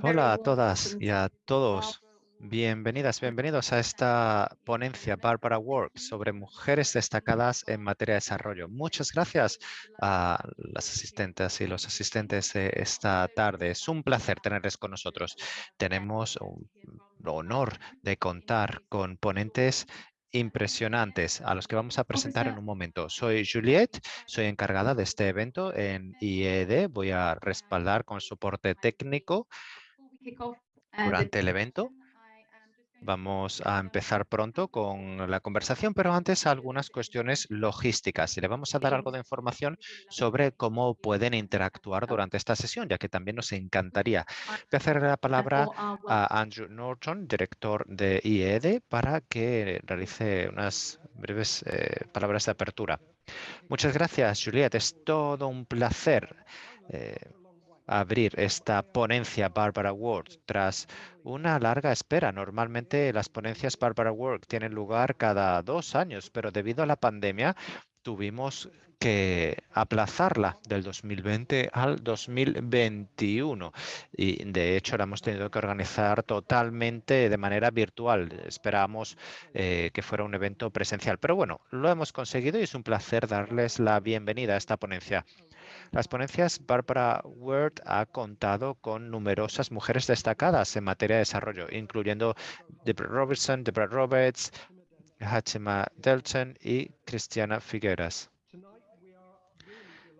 Hola a todas y a todos. Bienvenidas, bienvenidos a esta ponencia Barbara Work sobre mujeres destacadas en materia de desarrollo. Muchas gracias a las asistentes y los asistentes de esta tarde. Es un placer tenerles con nosotros. Tenemos un honor de contar con ponentes impresionantes a los que vamos a presentar en un momento. Soy Juliette, soy encargada de este evento en IED. Voy a respaldar con soporte técnico durante el evento. Vamos a empezar pronto con la conversación, pero antes algunas cuestiones logísticas. Y le vamos a dar algo de información sobre cómo pueden interactuar durante esta sesión, ya que también nos encantaría. Voy a hacer la palabra a Andrew Norton, director de IED, para que realice unas breves eh, palabras de apertura. Muchas gracias, Juliette. Es todo un placer. Eh, abrir esta ponencia Barbara Work tras una larga espera. Normalmente las ponencias Barbara Work tienen lugar cada dos años, pero debido a la pandemia tuvimos que aplazarla del 2020 al 2021 y de hecho la hemos tenido que organizar totalmente de manera virtual. Esperábamos eh, que fuera un evento presencial, pero bueno, lo hemos conseguido y es un placer darles la bienvenida a esta ponencia. Las ponencias Barbara Word ha contado con numerosas mujeres destacadas en materia de desarrollo, incluyendo Deborah Robertson, Deborah Roberts, Hachima Delton y Cristiana Figueras.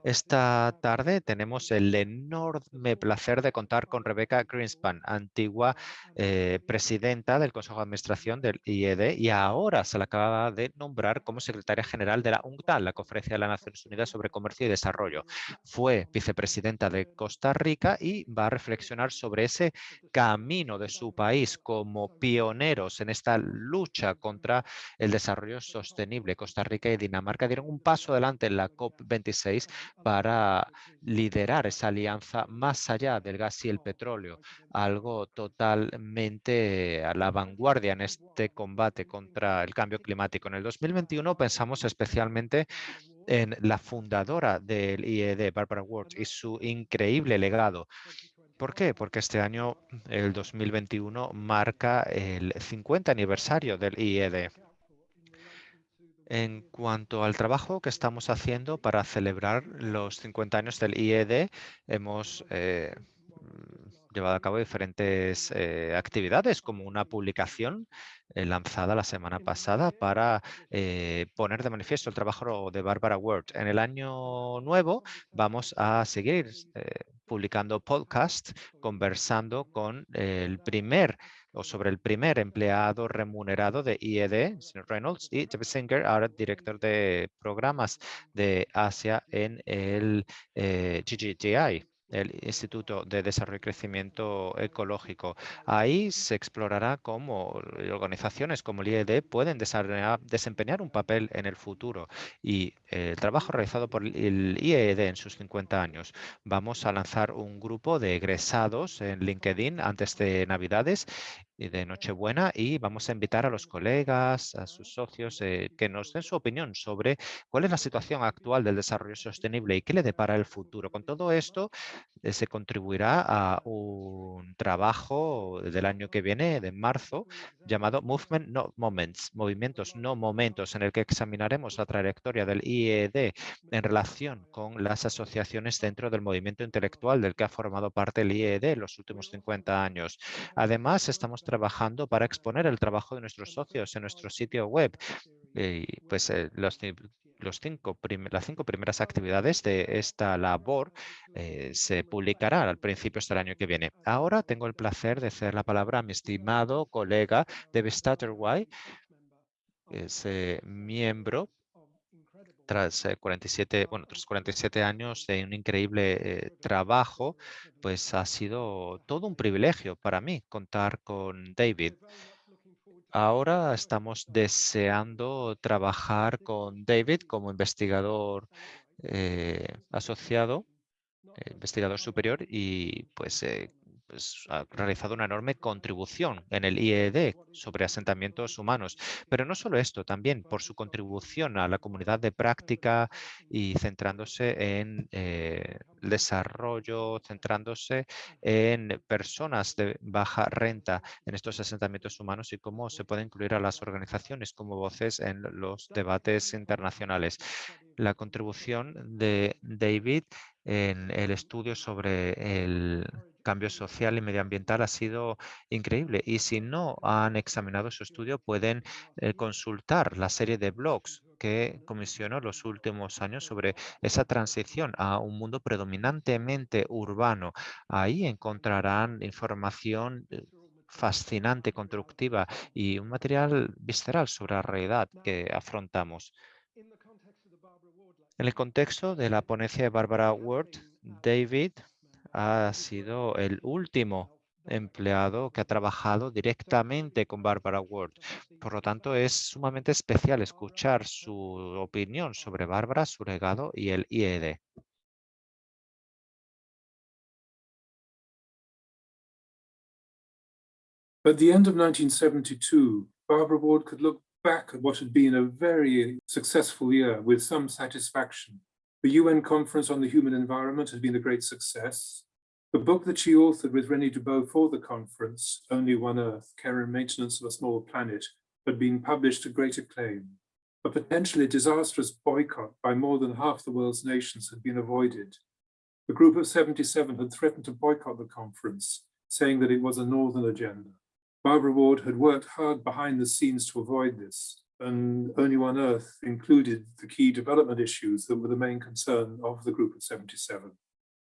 Esta tarde tenemos el enorme placer de contar con Rebecca Greenspan, antigua eh, presidenta del Consejo de Administración del IED y ahora se la acaba de nombrar como secretaria general de la UNCTAD, la Conferencia de las Naciones Unidas sobre Comercio y Desarrollo. Fue vicepresidenta de Costa Rica y va a reflexionar sobre ese camino de su país como pioneros en esta lucha contra el desarrollo sostenible. Costa Rica y Dinamarca dieron un paso adelante en la COP26 para liderar esa alianza más allá del gas y el petróleo, algo totalmente a la vanguardia en este combate contra el cambio climático. En el 2021 pensamos especialmente en la fundadora del IED, Barbara Ward, y su increíble legado. ¿Por qué? Porque este año, el 2021, marca el 50 aniversario del IED. En cuanto al trabajo que estamos haciendo para celebrar los 50 años del IED, hemos eh, llevado a cabo diferentes eh, actividades, como una publicación eh, lanzada la semana pasada para poner de manifiesto el trabajo de Barbara Word. En el año nuevo vamos a seguir publicando podcast, conversando con el primer o sobre el primer empleado remunerado de IED, señor Reynolds, y Jeff Singer, ahora director de programas de Asia en el eh, GGGI el Instituto de Desarrollo y Crecimiento Ecológico. Ahí se explorará cómo organizaciones como el IED pueden desempeñar un papel en el futuro y el trabajo realizado por el IED en sus 50 años. Vamos a lanzar un grupo de egresados en LinkedIn antes de Navidades de Nochebuena y vamos a invitar a los colegas, a sus socios, eh, que nos den su opinión sobre cuál es la situación actual del desarrollo sostenible y qué le depara el futuro. Con todo esto eh, se contribuirá a un trabajo del año que viene, de marzo, llamado Movement No Moments, movimientos no momentos, en el que examinaremos la trayectoria del IED en relación con las asociaciones dentro del movimiento intelectual del que ha formado parte el IED en los últimos 50 años. Además, estamos trabajando para exponer el trabajo de nuestros socios en nuestro sitio web. Y pues eh, los, los cinco las cinco primeras actividades de esta labor eh, se publicarán al principio del año que viene. Ahora tengo el placer de hacer la palabra a mi estimado colega David Stutterway, es miembro tras 47, bueno, tras 47 años de un increíble eh, trabajo, pues ha sido todo un privilegio para mí contar con David. Ahora estamos deseando trabajar con David como investigador eh, asociado, eh, investigador superior y pues pues, ha realizado una enorme contribución en el IED sobre asentamientos humanos. Pero no solo esto, también por su contribución a la comunidad de práctica y centrándose en eh, desarrollo, centrándose en personas de baja renta en estos asentamientos humanos y cómo se puede incluir a las organizaciones como voces en los debates internacionales. La contribución de David en el estudio sobre el cambio social y medioambiental ha sido increíble. Y si no han examinado su estudio, pueden eh, consultar la serie de blogs que comisionó los últimos años sobre esa transición a un mundo predominantemente urbano. Ahí encontrarán información eh, fascinante, constructiva y un material visceral sobre la realidad que afrontamos. En el contexto de la ponencia de Barbara Ward, David ha sido el último empleado que ha trabajado directamente con Barbara Ward. Por lo tanto, es sumamente especial escuchar su opinión sobre Barbara, su legado y el IED. At the end of 1972, Barbara Ward could look back at what had been a very successful year with some satisfaction. The UN Conference on the Human Environment had been a great success. The book that she authored with René Dubot for the conference, Only One Earth, Care and Maintenance of a Small Planet, had been published to great acclaim. A potentially disastrous boycott by more than half the world's nations had been avoided. The group of 77 had threatened to boycott the conference, saying that it was a northern agenda. Barbara Ward had worked hard behind the scenes to avoid this, and Only One Earth included the key development issues that were the main concern of the group of 77.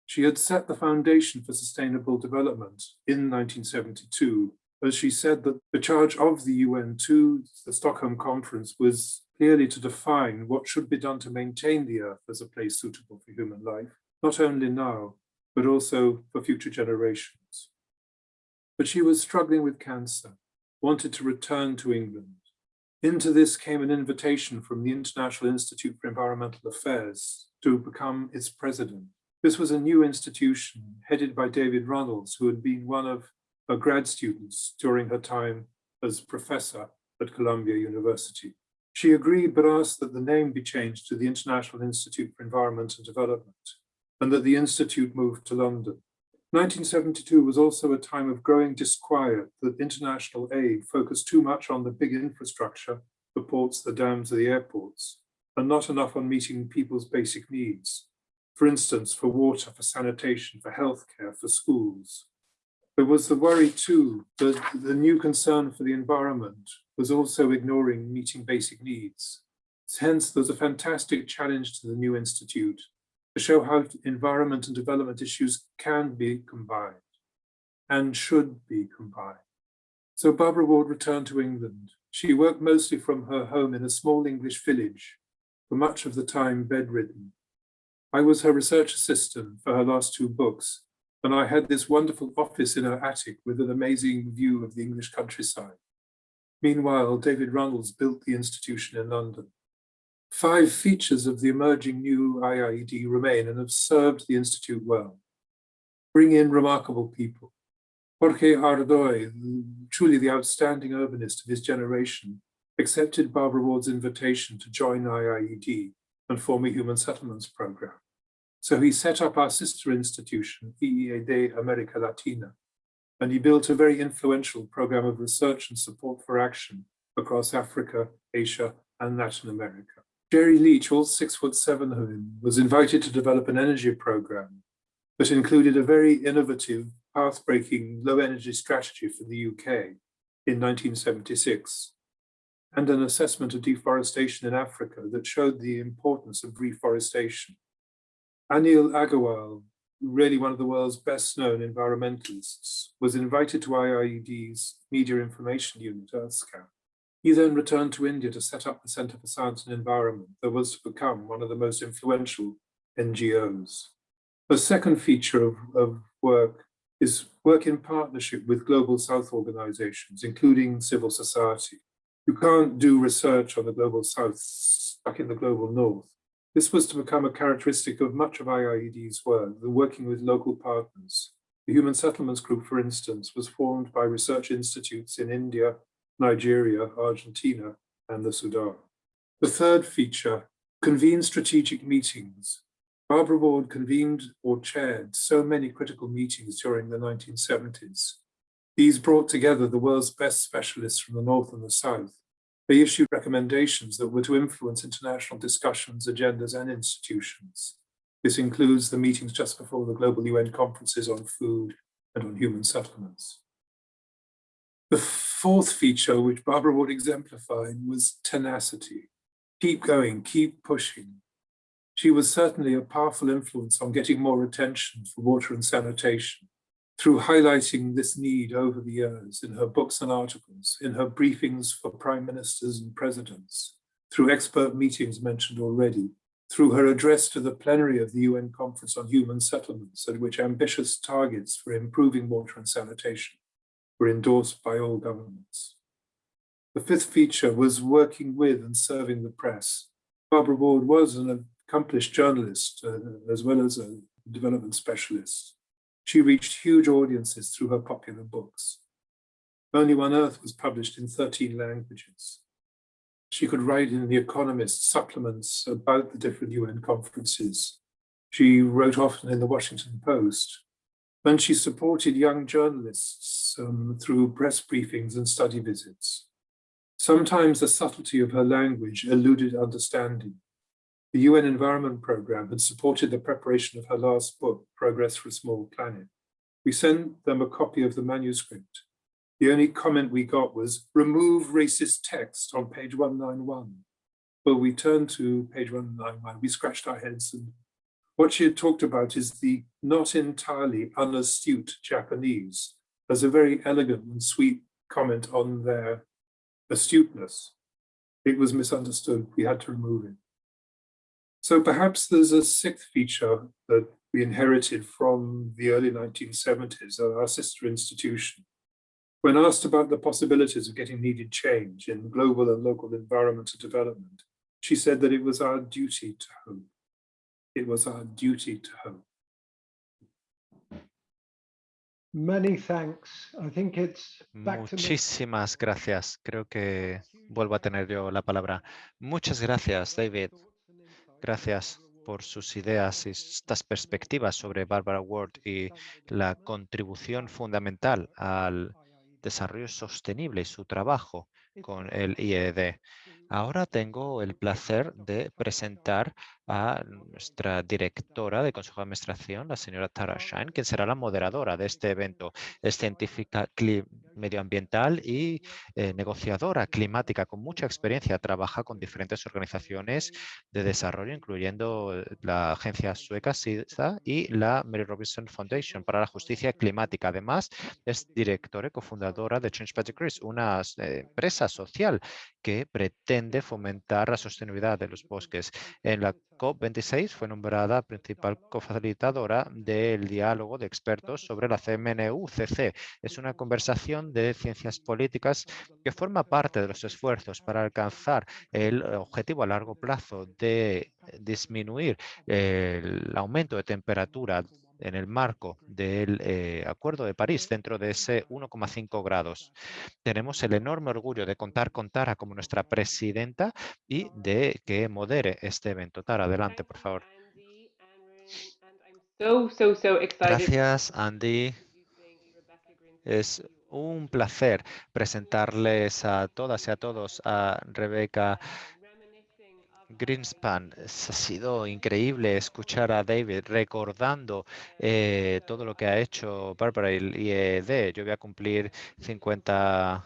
She had set the foundation for sustainable development in 1972, as she said that the charge of the UN to the Stockholm Conference was clearly to define what should be done to maintain the Earth as a place suitable for human life, not only now, but also for future generations but she was struggling with cancer, wanted to return to England. Into this came an invitation from the International Institute for Environmental Affairs to become its president. This was a new institution headed by David Runnels, who had been one of her grad students during her time as professor at Columbia University. She agreed but asked that the name be changed to the International Institute for Environment and Development and that the institute moved to London. 1972 was also a time of growing disquiet that international aid focused too much on the big infrastructure, the ports, the dams, the airports, and not enough on meeting people's basic needs. For instance, for water, for sanitation, for healthcare, for schools. There was the worry too that the new concern for the environment was also ignoring meeting basic needs. Hence, there's a fantastic challenge to the new institute to show how environment and development issues can be combined and should be combined. So Barbara Ward returned to England. She worked mostly from her home in a small English village, for much of the time bedridden. I was her research assistant for her last two books, and I had this wonderful office in her attic with an amazing view of the English countryside. Meanwhile, David Runnels built the institution in London. Five features of the emerging new IIED remain and have served the Institute well. Bring in remarkable people. Jorge Ardoy, truly the outstanding urbanist of his generation, accepted Barbara Ward's invitation to join IIED and form a human settlements program. So he set up our sister institution, EEAD America Latina, and he built a very influential program of research and support for action across Africa, Asia, and Latin America. Jerry Leach, all six foot seven of him, was invited to develop an energy program that included a very innovative, path-breaking low energy strategy for the UK in 1976 and an assessment of deforestation in Africa that showed the importance of reforestation. Anil Agarwal, really one of the world's best known environmentalists, was invited to IIED's Media Information Unit, EarthScout, he then returned to India to set up the Centre for Science and Environment that was to become one of the most influential NGOs. The second feature of, of work is work in partnership with Global South organizations, including civil society. You can't do research on the Global South stuck in the Global North. This was to become a characteristic of much of IIED's work, the working with local partners The Human Settlements Group, for instance, was formed by research institutes in India, Nigeria, Argentina, and the Sudan. The third feature, convene strategic meetings. Barbara Ward convened or chaired so many critical meetings during the 1970s. These brought together the world's best specialists from the North and the South. They issued recommendations that were to influence international discussions, agendas, and institutions. This includes the meetings just before the global UN conferences on food and on human settlements. The fourth feature, which Barbara Ward exemplified, was tenacity. Keep going, keep pushing. She was certainly a powerful influence on getting more attention for water and sanitation through highlighting this need over the years in her books and articles, in her briefings for prime ministers and presidents, through expert meetings mentioned already, through her address to the plenary of the UN Conference on Human Settlements, at which ambitious targets for improving water and sanitation were endorsed by all governments. The fifth feature was working with and serving the press. Barbara Ward was an accomplished journalist uh, as well as a development specialist. She reached huge audiences through her popular books. Only One Earth was published in 13 languages. She could write in The Economist supplements about the different UN conferences. She wrote often in the Washington Post. And she supported young journalists um, through press briefings and study visits. Sometimes the subtlety of her language eluded understanding. The UN Environment Programme had supported the preparation of her last book, Progress for a Small Planet. We sent them a copy of the manuscript. The only comment we got was, remove racist text on page 191. Well, we turned to page 191, we scratched our heads and what she had talked about is the not entirely unastute Japanese as a very elegant and sweet comment on their astuteness. It was misunderstood, we had to remove it. So perhaps there's a sixth feature that we inherited from the early 1970s, our sister institution. When asked about the possibilities of getting needed change in global and local environmental development, she said that it was our duty to hope. It was our duty to hope. Many thanks. I think it's back to me. Muchísimas gracias. Creo que vuelvo a tener yo la palabra. Muchas gracias, David. Gracias por sus ideas y estas perspectivas sobre Barbara Ward y la contribución fundamental al desarrollo sostenible y su trabajo con el IED. Ahora tengo el placer de presentar a nuestra directora de Consejo de Administración, la señora Tara Shine, quien será la moderadora de este evento. Es científica medioambiental y eh, negociadora climática con mucha experiencia. Trabaja con diferentes organizaciones de desarrollo, incluyendo eh, la agencia sueca SIDA y la Mary Robinson Foundation para la justicia climática. Además, es directora y cofundadora de Change Gris, una eh, empresa social que pretende fomentar la sostenibilidad de los bosques. En la COP26 fue nombrada principal cofacilitadora del diálogo de expertos sobre la CMNU-CC. Es una conversación de ciencias políticas que forma parte de los esfuerzos para alcanzar el objetivo a largo plazo de disminuir el aumento de temperatura en el marco del eh, Acuerdo de París dentro de ese 1,5 grados. Tenemos el enorme orgullo de contar con Tara como nuestra presidenta y de que modere este evento. Tara, adelante, por favor. Gracias, Andy. Es un placer presentarles a todas y a todos a Rebeca Greenspan, ha sido increíble escuchar a David recordando eh, todo lo que ha hecho Barbara y IED. Yo voy a cumplir 50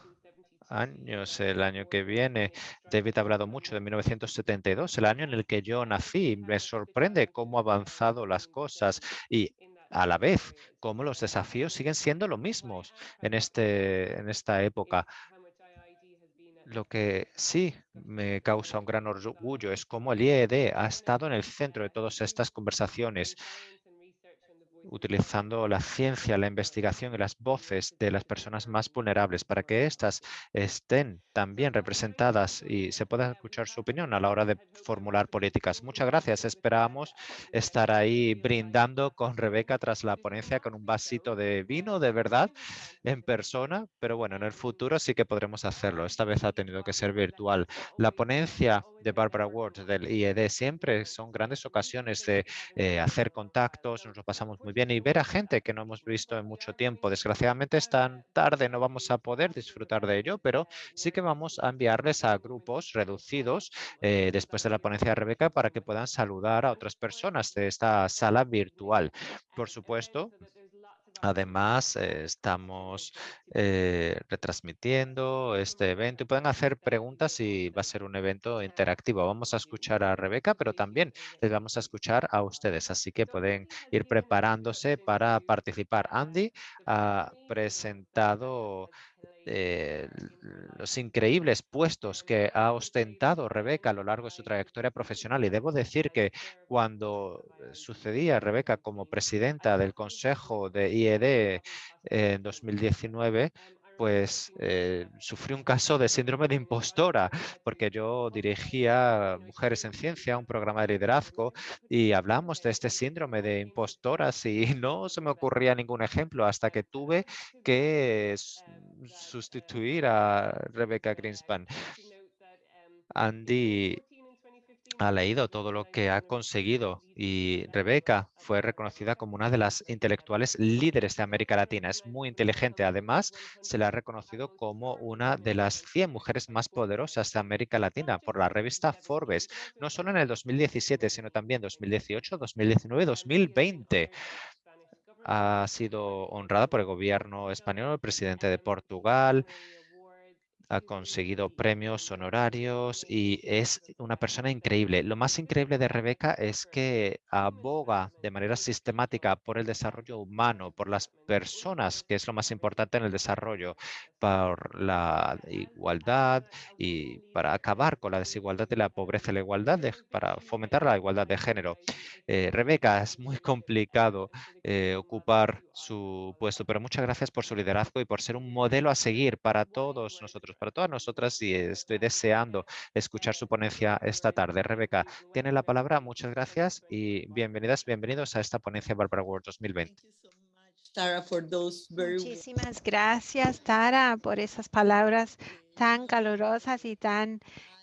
años el año que viene. David ha hablado mucho de 1972, el año en el que yo nací. Me sorprende cómo han avanzado las cosas y a la vez cómo los desafíos siguen siendo los mismos en, este, en esta época. Lo que sí me causa un gran orgullo es cómo el IED ha estado en el centro de todas estas conversaciones. Utilizando la ciencia, la investigación y las voces de las personas más vulnerables para que éstas estén también representadas y se pueda escuchar su opinión a la hora de formular políticas. Muchas gracias. Esperamos estar ahí brindando con Rebeca tras la ponencia con un vasito de vino, de verdad, en persona, pero bueno, en el futuro sí que podremos hacerlo. Esta vez ha tenido que ser virtual. La ponencia de Barbara Ward del IED siempre son grandes ocasiones de eh, hacer contactos, nos lo pasamos muy bien y ver a gente que no hemos visto en mucho tiempo. Desgraciadamente es tan tarde, no vamos a poder disfrutar de ello, pero sí que vamos a enviarles a grupos reducidos eh, después de la ponencia de Rebeca para que puedan saludar a otras personas de esta sala virtual. Por supuesto, Además, eh, estamos eh, retransmitiendo este evento y pueden hacer preguntas y va a ser un evento interactivo. Vamos a escuchar a Rebeca, pero también les vamos a escuchar a ustedes, así que pueden ir preparándose para participar. Andy ha presentado eh, los increíbles puestos que ha ostentado Rebeca a lo largo de su trayectoria profesional. Y debo decir que cuando sucedía Rebeca como presidenta del Consejo de IED en 2019, pues eh, sufrí un caso de síndrome de impostora, porque yo dirigía Mujeres en Ciencia, un programa de liderazgo, y hablamos de este síndrome de impostoras y no se me ocurría ningún ejemplo hasta que tuve que sustituir a Rebecca Greenspan. Andy ha leído todo lo que ha conseguido y Rebeca fue reconocida como una de las intelectuales líderes de América Latina. Es muy inteligente. Además, se le ha reconocido como una de las 100 mujeres más poderosas de América Latina por la revista Forbes, no solo en el 2017, sino también 2018, 2019 2020 ha sido honrada por el gobierno español, el presidente de Portugal, ha conseguido premios honorarios y es una persona increíble. Lo más increíble de Rebeca es que aboga de manera sistemática por el desarrollo humano, por las personas, que es lo más importante en el desarrollo, por la igualdad y para acabar con la desigualdad y la pobreza la igualdad, para fomentar la igualdad de género. Eh, Rebeca, es muy complicado eh, ocupar su puesto, pero muchas gracias por su liderazgo y por ser un modelo a seguir para todos nosotros para todas nosotras y estoy deseando escuchar su ponencia esta tarde. Rebeca, tiene la palabra. Muchas gracias y bienvenidas, bienvenidos a esta ponencia Barbara World 2020. Muchísimas gracias, Tara, por esas palabras tan calurosas y tan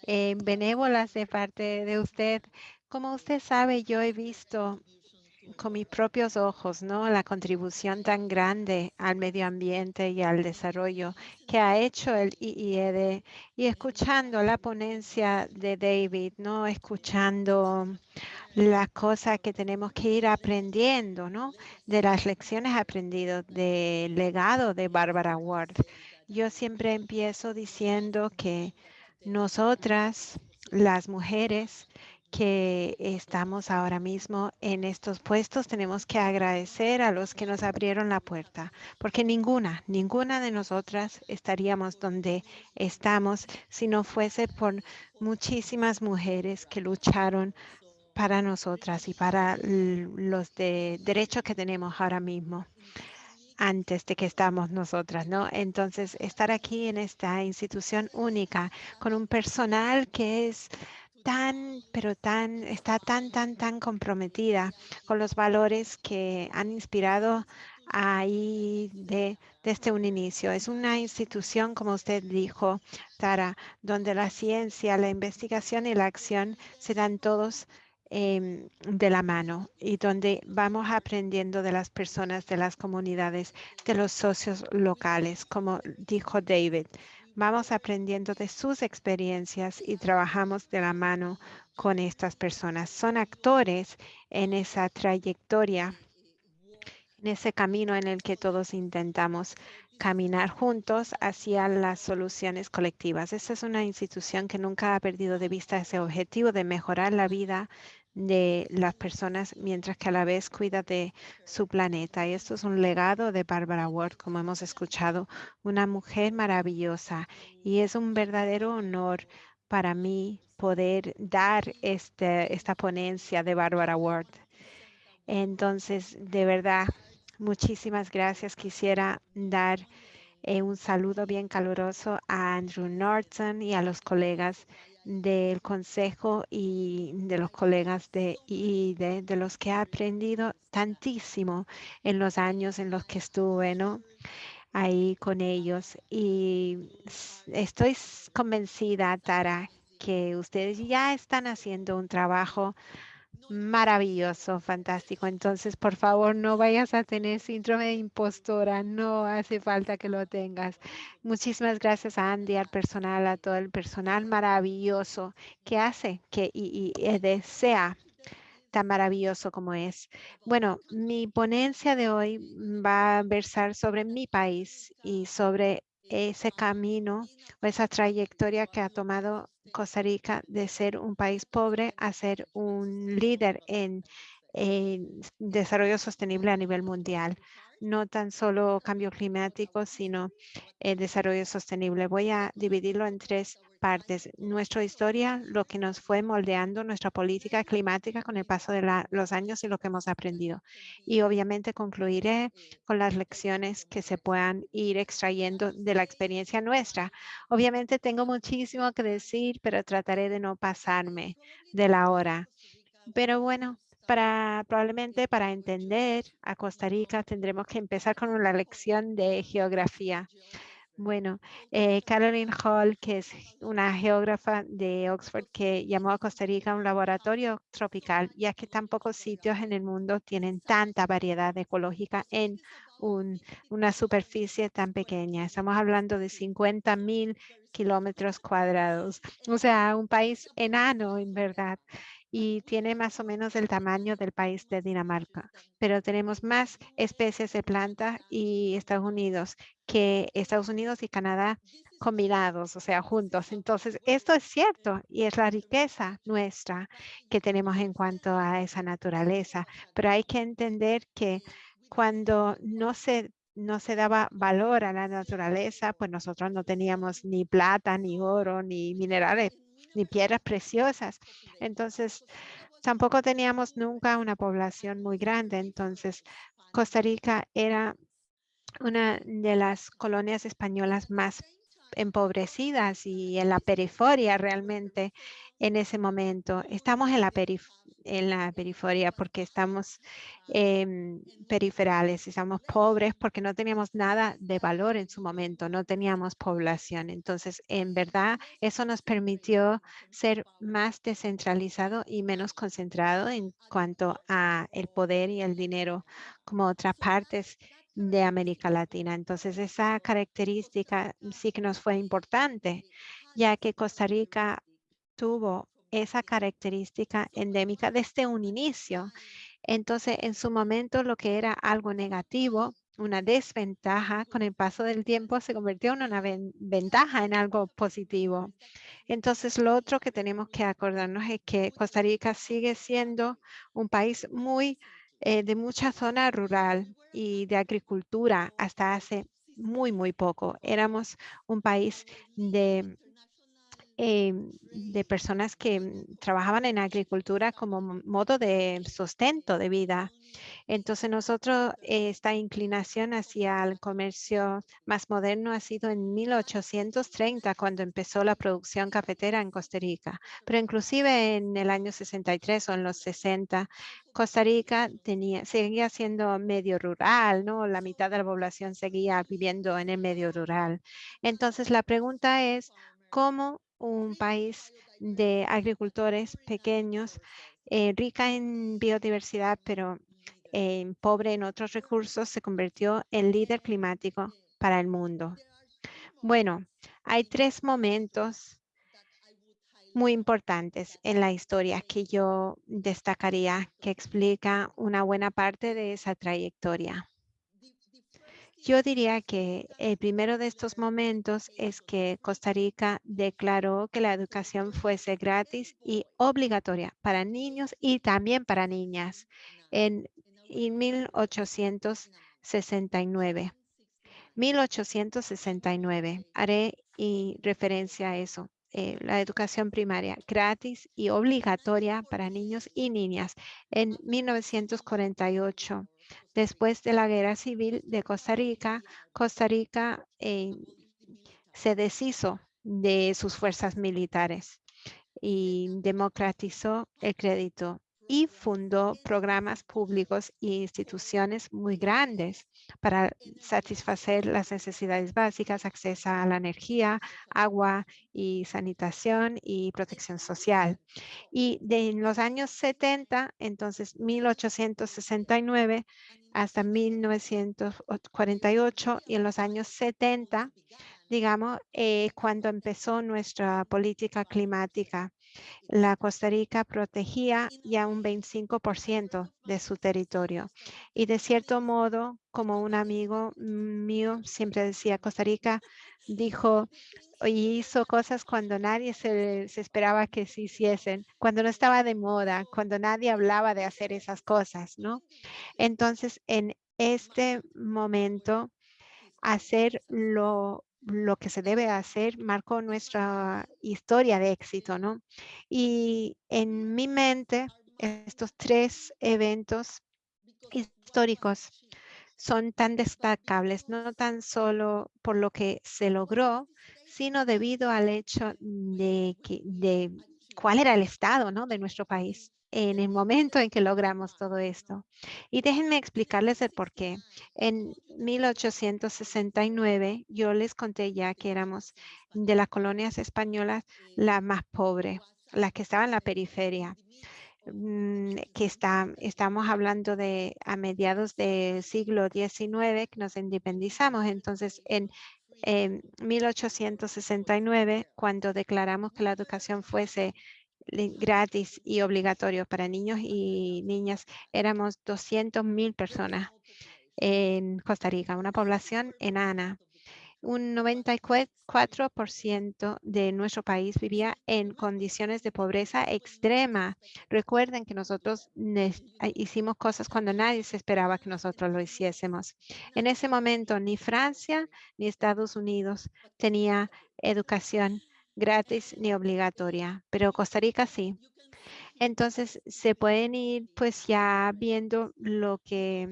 eh, benévolas de parte de usted. Como usted sabe, yo he visto con mis propios ojos, ¿no? La contribución tan grande al medio ambiente y al desarrollo que ha hecho el IIED y escuchando la ponencia de David, ¿no? Escuchando las cosas que tenemos que ir aprendiendo, ¿no? De las lecciones aprendidas del legado de Barbara Ward. Yo siempre empiezo diciendo que nosotras, las mujeres, que estamos ahora mismo en estos puestos, tenemos que agradecer a los que nos abrieron la puerta, porque ninguna, ninguna de nosotras estaríamos donde estamos si no fuese por muchísimas mujeres que lucharon para nosotras y para los de derechos que tenemos ahora mismo antes de que estamos nosotras, ¿no? Entonces, estar aquí en esta institución única con un personal que es tan, pero tan, está tan, tan, tan comprometida con los valores que han inspirado ahí de, desde un inicio. Es una institución, como usted dijo, Tara, donde la ciencia, la investigación y la acción se dan todos em, de la mano y donde vamos aprendiendo de las personas, de las comunidades, de los socios locales, como dijo David. Vamos aprendiendo de sus experiencias y trabajamos de la mano con estas personas. Son actores en esa trayectoria, en ese camino en el que todos intentamos caminar juntos hacia las soluciones colectivas. Esta es una institución que nunca ha perdido de vista ese objetivo de mejorar la vida de las personas mientras que a la vez cuida de su planeta. Y esto es un legado de Barbara Ward, como hemos escuchado, una mujer maravillosa. Y es un verdadero honor para mí poder dar este, esta ponencia de Barbara Ward. Entonces, de verdad, muchísimas gracias. Quisiera dar eh, un saludo bien caluroso a Andrew Norton y a los colegas del consejo y de los colegas de IID, de los que he aprendido tantísimo en los años en los que estuve, ¿no? Ahí con ellos. Y estoy convencida, Tara, que ustedes ya están haciendo un trabajo maravilloso, fantástico. Entonces, por favor, no vayas a tener síndrome de impostora. No hace falta que lo tengas. Muchísimas gracias a Andy, al personal, a todo el personal maravilloso que hace que y, sea tan maravilloso como es. Bueno, mi ponencia de hoy va a versar sobre mi país y sobre ese camino o esa trayectoria que ha tomado Costa Rica de ser un país pobre a ser un líder en, desarrollo sostenible a nivel mundial. No tan solo cambio climático, sino el desarrollo sostenible. Voy a dividirlo en tres partes. Nuestra historia, lo que nos fue moldeando nuestra política climática con el paso de los años y lo que hemos aprendido. Y obviamente concluiré con las lecciones que se puedan ir extrayendo de la experiencia nuestra. Obviamente tengo muchísimo que decir, pero trataré de no pasarme de la hora. Pero bueno, para, probablemente para entender a Costa Rica tendremos que empezar con una lección de geografía. Bueno, eh, Caroline Hall, que es una geógrafa de Oxford, que llamó a Costa Rica un laboratorio tropical, ya que tan pocos sitios en el mundo tienen tanta variedad ecológica en una superficie tan pequeña. Estamos hablando de 50 mil kilómetros cuadrados, o sea, un país enano en verdad y tiene más o menos el tamaño del país de Dinamarca, pero tenemos más especies de planta y Estados Unidos que Estados Unidos y Canadá combinados, o sea, juntos. Entonces, esto es cierto y es la riqueza nuestra que tenemos en cuanto a esa naturaleza, pero hay que entender que cuando no se no se daba valor a la naturaleza, pues nosotros no teníamos ni plata, ni oro, ni minerales ni piedras preciosas. Entonces, tampoco teníamos nunca una población muy grande. Entonces, Costa Rica era una de las colonias españolas más empobrecidas y en la periferia realmente en ese momento. Estamos en la, en la periferia porque estamos eh, periferales, estamos pobres porque no teníamos nada de valor en su momento, no teníamos población. Entonces, en verdad, eso nos permitió ser más descentralizado y menos concentrado en cuanto a el poder y el dinero como otras partes de América Latina. Entonces, esa característica sí que nos fue importante, ya que Costa Rica tuvo esa característica endémica desde un inicio. Entonces, en su momento, lo que era algo negativo, una desventaja, con el paso del tiempo se convirtió en una ventaja, en algo positivo. Entonces, lo otro que tenemos que acordarnos es que Costa Rica sigue siendo un país muy eh, de mucha zona rural y de agricultura hasta hace muy, muy poco. Éramos un país de Em, de personas que mm, trabajaban en agricultura como modo de sustento de vida. Entonces nosotros, esta inclinación hacia el comercio más moderno ha sido en 1830 cuando empezó la producción cafetera en Costa Rica. Pero inclusive en el año 63 o en los 60, Costa Rica tenía, seguía siendo medio rural, ¿no? La mitad de la población seguía viviendo en el medio rural. Entonces la pregunta es, ¿cómo un país de agricultores pequeños, eh, rica en biodiversidad, pero eh, pobre en otros recursos, se convirtió en líder climático para el mundo. Bueno, hay tres momentos muy importantes en la historia que yo destacaría que explica una buena parte de esa trayectoria. Yo diría que el primero de estos momentos es que Costa Rica declaró que la educación fuese gratis y obligatoria para niños y también para niñas en, 1869. 1869. Haré referencia a eso. eh, la educación primaria gratis y obligatoria para niños y niñas en 1948. Después de la Guerra Civil de Costa Rica, Costa Rica eh, se deshizo de sus fuerzas militares y democratizó el crédito y fundó programas públicos e instituciones muy grandes para satisfacer las necesidades básicas, acceso a la energía, agua y sanitación y protección social. Y de en los años 70, entonces 1869 hasta 1948 y en los años 70, digamos, eh, cuando empezó nuestra política climática la Costa Rica protegía ya un 25% de su territorio. Y de cierto modo, como un amigo mío siempre decía, Costa Rica dijo y hizo cosas cuando nadie se, esperaba que se hiciesen, cuando no estaba de moda, cuando nadie hablaba de hacer esas cosas, ¿no? Entonces, en este momento, hacer lo lo que se debe hacer marcó nuestra historia de éxito, ¿no? Y en mi mente, estos tres eventos históricos son tan destacables, no tan solo por lo que se logró, sino debido al hecho de, que, de cuál era el estado ¿no? de nuestro país en el momento en que logramos todo esto. Y déjenme explicarles el por qué. En 1869, yo les conté ya que éramos de las colonias españolas la más pobre, la que estaba en la periferia mm, que está, estamos hablando de a mediados del siglo XIX que nos independizamos. Entonces, en, en 1869, cuando declaramos que la educación fuese gratis y obligatorio para niños y niñas. Éramos 200 mil personas en Costa Rica, una población enana. Un 94% de nuestro país vivía en condiciones de pobreza extrema. Recuerden que nosotros hicimos cosas cuando nadie se esperaba que nosotros lo hiciésemos. En ese momento, ni Francia ni Estados Unidos tenía educación gratis ni obligatoria, pero Costa Rica sí. Entonces se pueden ir pues ya viendo lo que,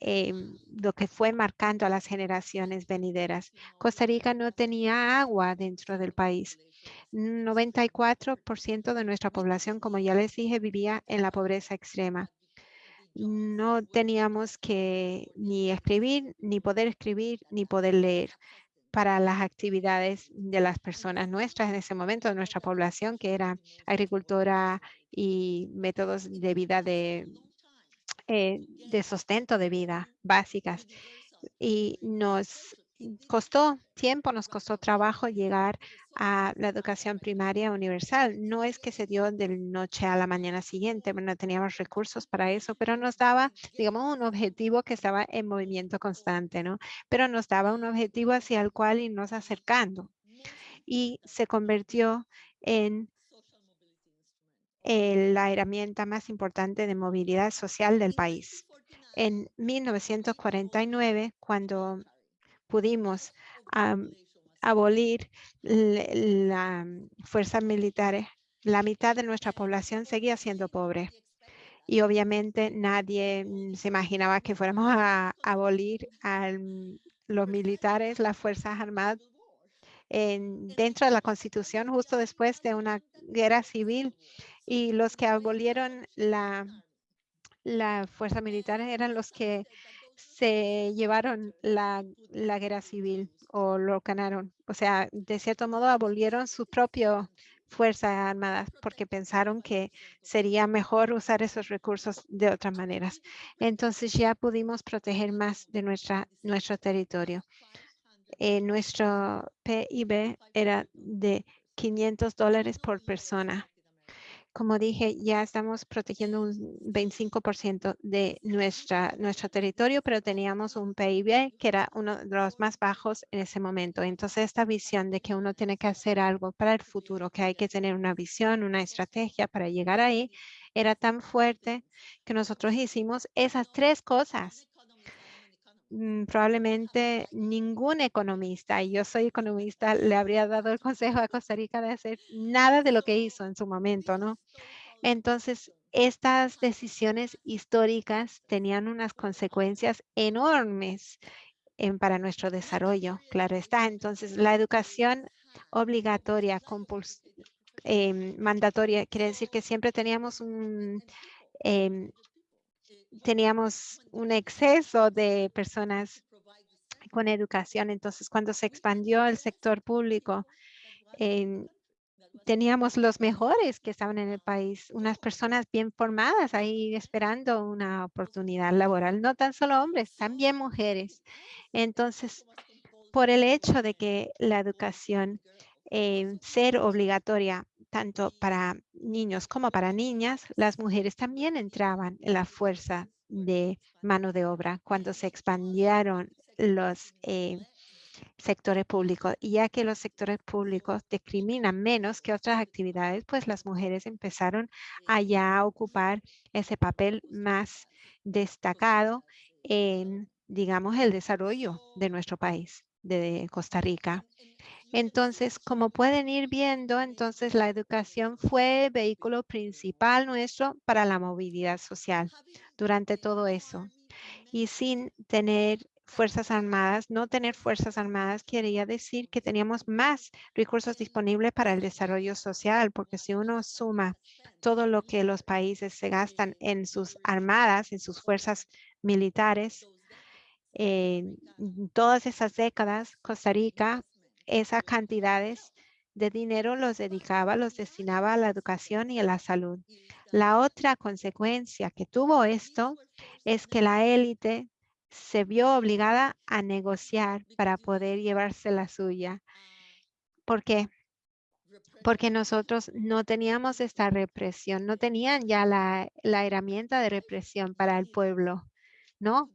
em, lo que fue marcando a las generaciones venideras. Costa Rica no tenía agua dentro del país. 94% de nuestra población, como ya les dije, vivía en la pobreza extrema. No teníamos que ni escribir, ni poder escribir, ni poder leer para las actividades de las personas nuestras en ese momento, de nuestra población, que era agricultura y métodos de vida de, eh, de sustento de vida básicas. Y nos costó tiempo, nos costó trabajo llegar a la educación primaria universal. No es que se dio de noche a la mañana siguiente, no teníamos recursos para eso, pero nos daba, digamos, un objetivo que estaba en movimiento constante, ¿no? Pero nos daba un objetivo hacia el cual irnos acercando. Y se convirtió en la herramienta más importante de movilidad social del país. En 1949, cuando pudimos abolir la fuerza militar, la mitad de nuestra población seguía siendo pobre. Y obviamente nadie mm, se imaginaba que fuéramos a abolir a los militares, las Fuerzas Armadas, dentro de la Constitución justo después de una guerra civil. Y los que abolieron la fuerza militar eran los que se llevaron la, guerra civil o lo ganaron. O sea, de cierto modo abolieron su propia fuerza armada porque pensaron que sería mejor usar esos recursos de otras maneras. Entonces ya pudimos proteger más de nuestra, nuestro territorio. Eh, nuestro PIB era de 500 dólares por persona como dije, ya estamos protegiendo un 25% de nuestra, nuestro territorio, pero teníamos un PIB que era uno de los más bajos en ese momento. Entonces, esta visión de que uno tiene que hacer algo para el futuro, que hay que tener una visión, una estrategia para llegar ahí, era tan fuerte que nosotros hicimos esas tres cosas. Mm, probablemente ningún economista, y yo soy economista, le habría dado el consejo a Costa Rica de hacer nada de lo que hizo en su momento, ¿no? Entonces, estas decisiones históricas tenían unas consecuencias enormes en, para nuestro desarrollo, claro está. Entonces, la educación obligatoria, em, mandatoria, quiere decir que siempre teníamos un, em, teníamos un exceso de personas con educación. Entonces, cuando se expandió el sector público, teníamos los mejores que estaban en el país, unas personas bien formadas ahí esperando una oportunidad laboral, no tan solo hombres, también mujeres. Entonces, por el hecho de que la educación eh, ser obligatoria tanto para niños como para niñas, las mujeres también entraban en la fuerza de mano de obra cuando se expandieron los eh, sectores públicos. Y ya que los sectores públicos discriminan menos que otras actividades, pues las mujeres empezaron a ya ocupar ese papel más destacado en, digamos, el desarrollo de nuestro país, de Costa Rica. Entonces, como pueden ir viendo, entonces la educación fue vehículo principal nuestro para la movilidad social durante todo eso. Y sin tener fuerzas armadas, no tener fuerzas armadas quería decir que teníamos más recursos disponibles para el desarrollo social, porque si uno suma todo lo que los países se gastan en sus armadas, en sus fuerzas militares, en todas esas décadas, Costa Rica esas cantidades de dinero los dedicaba, los destinaba a la educación y a la salud. La otra consecuencia que tuvo esto es que la élite se vio obligada a negociar para poder llevarse la suya. ¿Por qué? Porque nosotros no teníamos esta represión, no tenían ya la, la herramienta de represión para el pueblo, ¿no?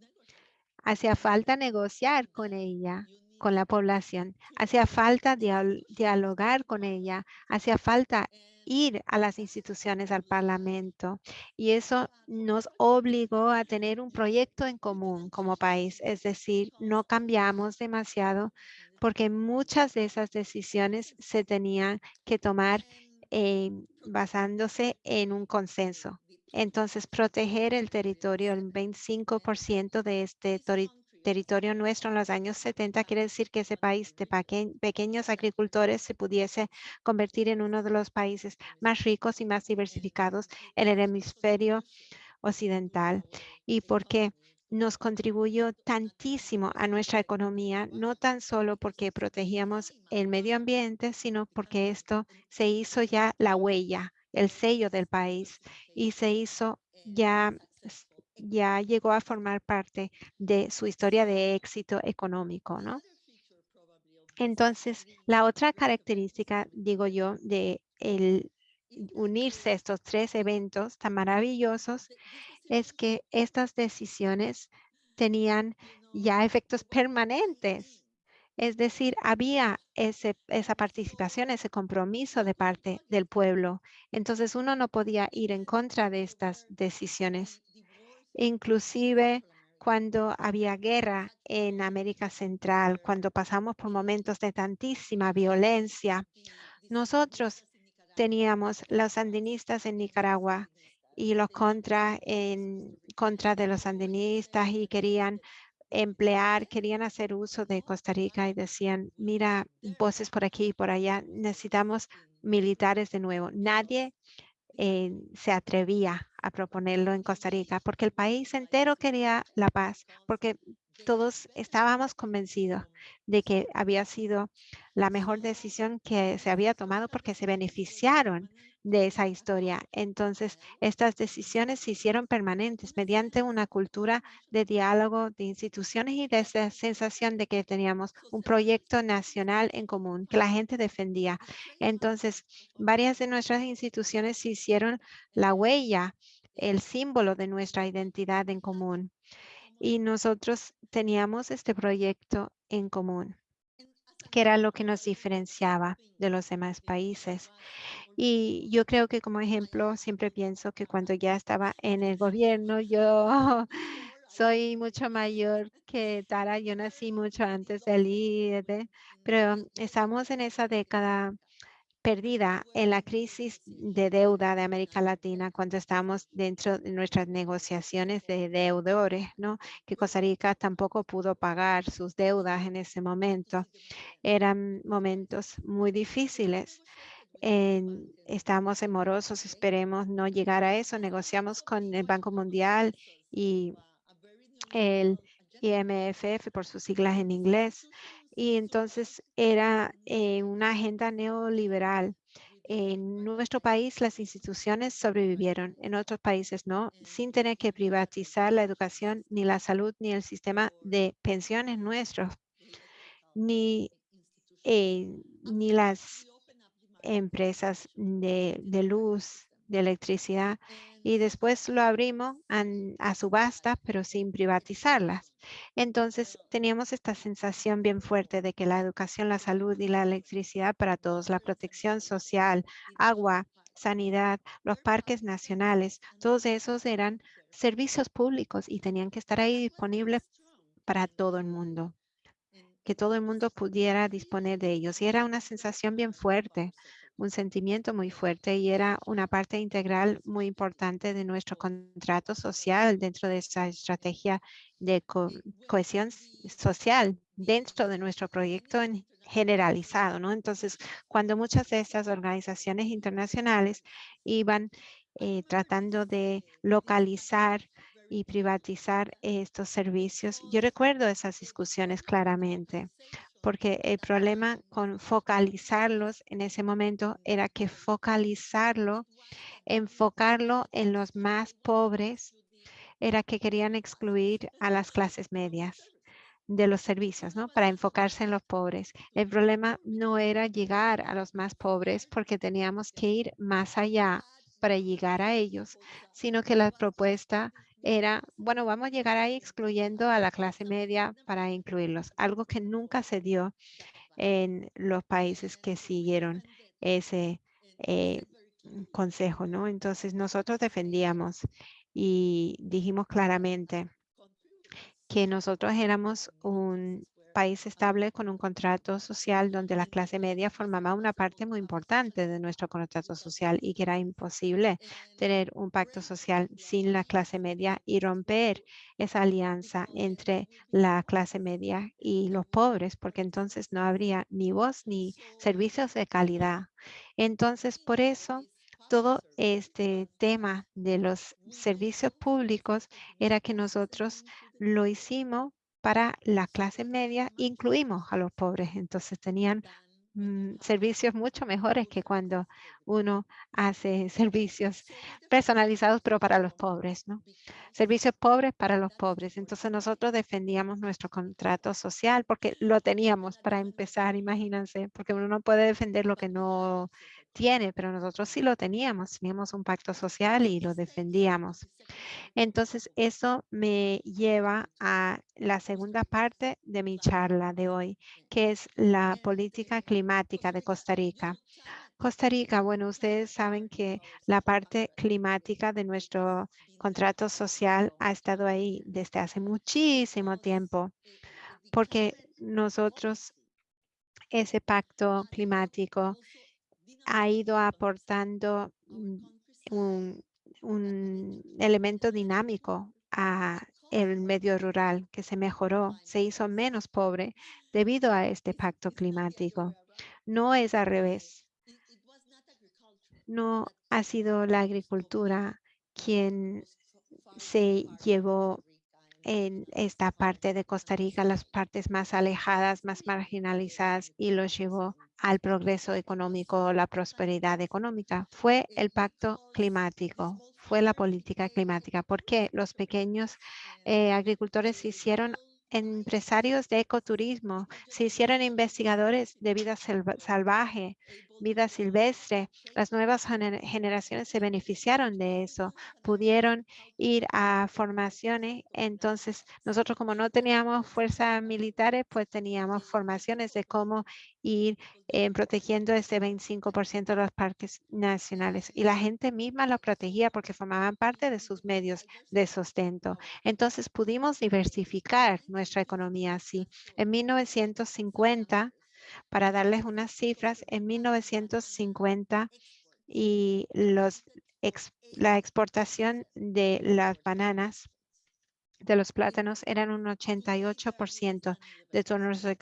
Hacía falta negociar con ella con la población. Hacía falta dialogar con ella, hacía falta ir a las instituciones, al parlamento. Y eso nos obligó a tener un proyecto en común como país. Es decir, no cambiamos demasiado porque muchas de esas decisiones se tenían que tomar eh, basándose en un consenso. Entonces, proteger el territorio, el 25% de este territorio nuestro en los años 70, quiere decir que ese país de pequeños agricultores se pudiese convertir en uno de los países más ricos y más diversificados en el hemisferio occidental. ¿Y por qué? nos contribuyó tantísimo a nuestra economía, no tan solo porque protegíamos el medio ambiente, sino porque esto se hizo ya la huella, el sello del país y se hizo ya ya llegó a formar parte de su historia de éxito económico, ¿no? Entonces, la otra característica, digo yo, de el unirse a estos tres eventos tan maravillosos es que estas decisiones tenían ya efectos permanentes. Es decir, había ese, esa participación, ese compromiso de parte del pueblo. Entonces, uno no podía ir en contra de estas decisiones inclusive cuando había guerra en América Central, cuando pasamos por momentos de tantísima violencia. Nosotros teníamos los sandinistas en Nicaragua y los contra en contra de los sandinistas y querían emplear, querían hacer uso de Costa Rica y decían, mira, voces por aquí y por allá, necesitamos militares de nuevo. Nadie eh, se atrevía a proponerlo en Costa Rica, porque el país entero quería la paz, porque todos estábamos convencidos de que había sido la mejor decisión que se había tomado porque se beneficiaron de esa historia. Entonces, estas decisiones se hicieron permanentes mediante una cultura de diálogo de instituciones y de esa sensación de que teníamos un proyecto nacional en común que la gente defendía. Entonces, varias de nuestras instituciones se hicieron la huella, el símbolo de nuestra identidad en común. Y nosotros teníamos este proyecto en común que era lo que nos diferenciaba de los demás países. Y yo creo que como ejemplo siempre pienso que cuando ya estaba en el gobierno, yo soy mucho mayor que Tara. Yo nací mucho antes del IED, pero estamos en esa década perdida en la crisis de deuda de América Latina cuando estamos dentro de nuestras negociaciones de deudores, ¿no? Que Costa Rica tampoco pudo pagar sus deudas en ese momento. Eran momentos muy difíciles. En, estamos en morosos, esperemos no llegar a eso. Negociamos con el Banco Mundial y el IMF por sus siglas en inglés. Y entonces era eh, una agenda neoliberal. En nuestro país las instituciones sobrevivieron, en otros países no, sin tener que privatizar la educación, ni la salud, ni el sistema de pensiones nuestros, ni, eh, ni las empresas de, de luz, de electricidad y después lo abrimos a subasta, pero sin privatizarlas. Entonces teníamos esta sensación bien fuerte de que la educación, la salud y la electricidad para todos, la protección social, agua, sanidad, los parques nacionales, todos esos eran servicios públicos y tenían que estar ahí disponibles para todo el mundo, que todo el mundo pudiera disponer de ellos. Y era una sensación bien fuerte un sentimiento muy fuerte y era una parte integral muy importante de nuestro contrato social dentro de esa estrategia de cohesión social dentro de nuestro proyecto en generalizado, ¿no? Entonces, cuando muchas de estas organizaciones internacionales iban eh, tratando de localizar y privatizar estos servicios, yo recuerdo esas discusiones claramente porque el problema con focalizarlos en ese momento era que focalizarlo, enfocarlo en los más pobres, era que querían excluir a las clases medias de los servicios, ¿no? Para enfocarse en los pobres. El problema no era llegar a los más pobres porque teníamos que ir más allá para llegar a ellos, sino que la propuesta era, bueno, vamos a llegar ahí excluyendo a la clase media para incluirlos, algo que nunca se dio en los países que siguieron ese eh, consejo, ¿no? Entonces nosotros defendíamos y dijimos claramente que nosotros éramos un país estable con un contrato social donde la clase media formaba una parte muy importante de nuestro contrato social y que era imposible tener un pacto social sin la clase media y romper esa alianza entre la clase media y los pobres, porque entonces no habría ni voz ni servicios de calidad. Entonces, por eso todo este tema de los servicios públicos era que nosotros lo hicimos para la clase media incluimos a los pobres. Entonces tenían mm, servicios mucho mejores que cuando uno hace servicios personalizados, pero para los pobres, ¿no? Servicios pobres para los pobres. Entonces nosotros defendíamos nuestro contrato social porque lo teníamos para empezar, imagínense, porque uno no puede defender lo que no tiene, pero nosotros sí lo teníamos, teníamos un pacto social y lo defendíamos. Entonces, eso me lleva a la segunda parte de mi charla de hoy, que es la política climática de Costa Rica. Costa Rica, bueno, ustedes saben que la parte climática de nuestro contrato social ha estado ahí desde hace muchísimo tiempo, porque nosotros ese pacto climático ha ido aportando un, elemento dinámico a el medio rural que se mejoró, se hizo menos pobre debido a este pacto climático. No es al revés. No ha sido la agricultura quien se llevó en esta parte de Costa Rica, las partes más alejadas, más marginalizadas, y los llevó al progreso económico, la prosperidad económica. Fue el pacto climático, fue la política climática, porque los pequeños eh, agricultores se hicieron empresarios de ecoturismo, se hicieron investigadores de vida salvaje, vida silvestre. Las nuevas gener- generaciones se beneficiaron de eso, pudieron ir a formaciones. Entonces, nosotros como no teníamos fuerzas militares, pues teníamos formaciones de cómo ir eh, protegiendo ese 25% de los parques nacionales. Y la gente misma lo protegía porque formaban parte de sus medios de sustento. Entonces pudimos diversificar nuestra economía así. En 1950, para darles unas cifras, en 1950 y los la exportación de las bananas de los plátanos eran un 88% de todas nuestras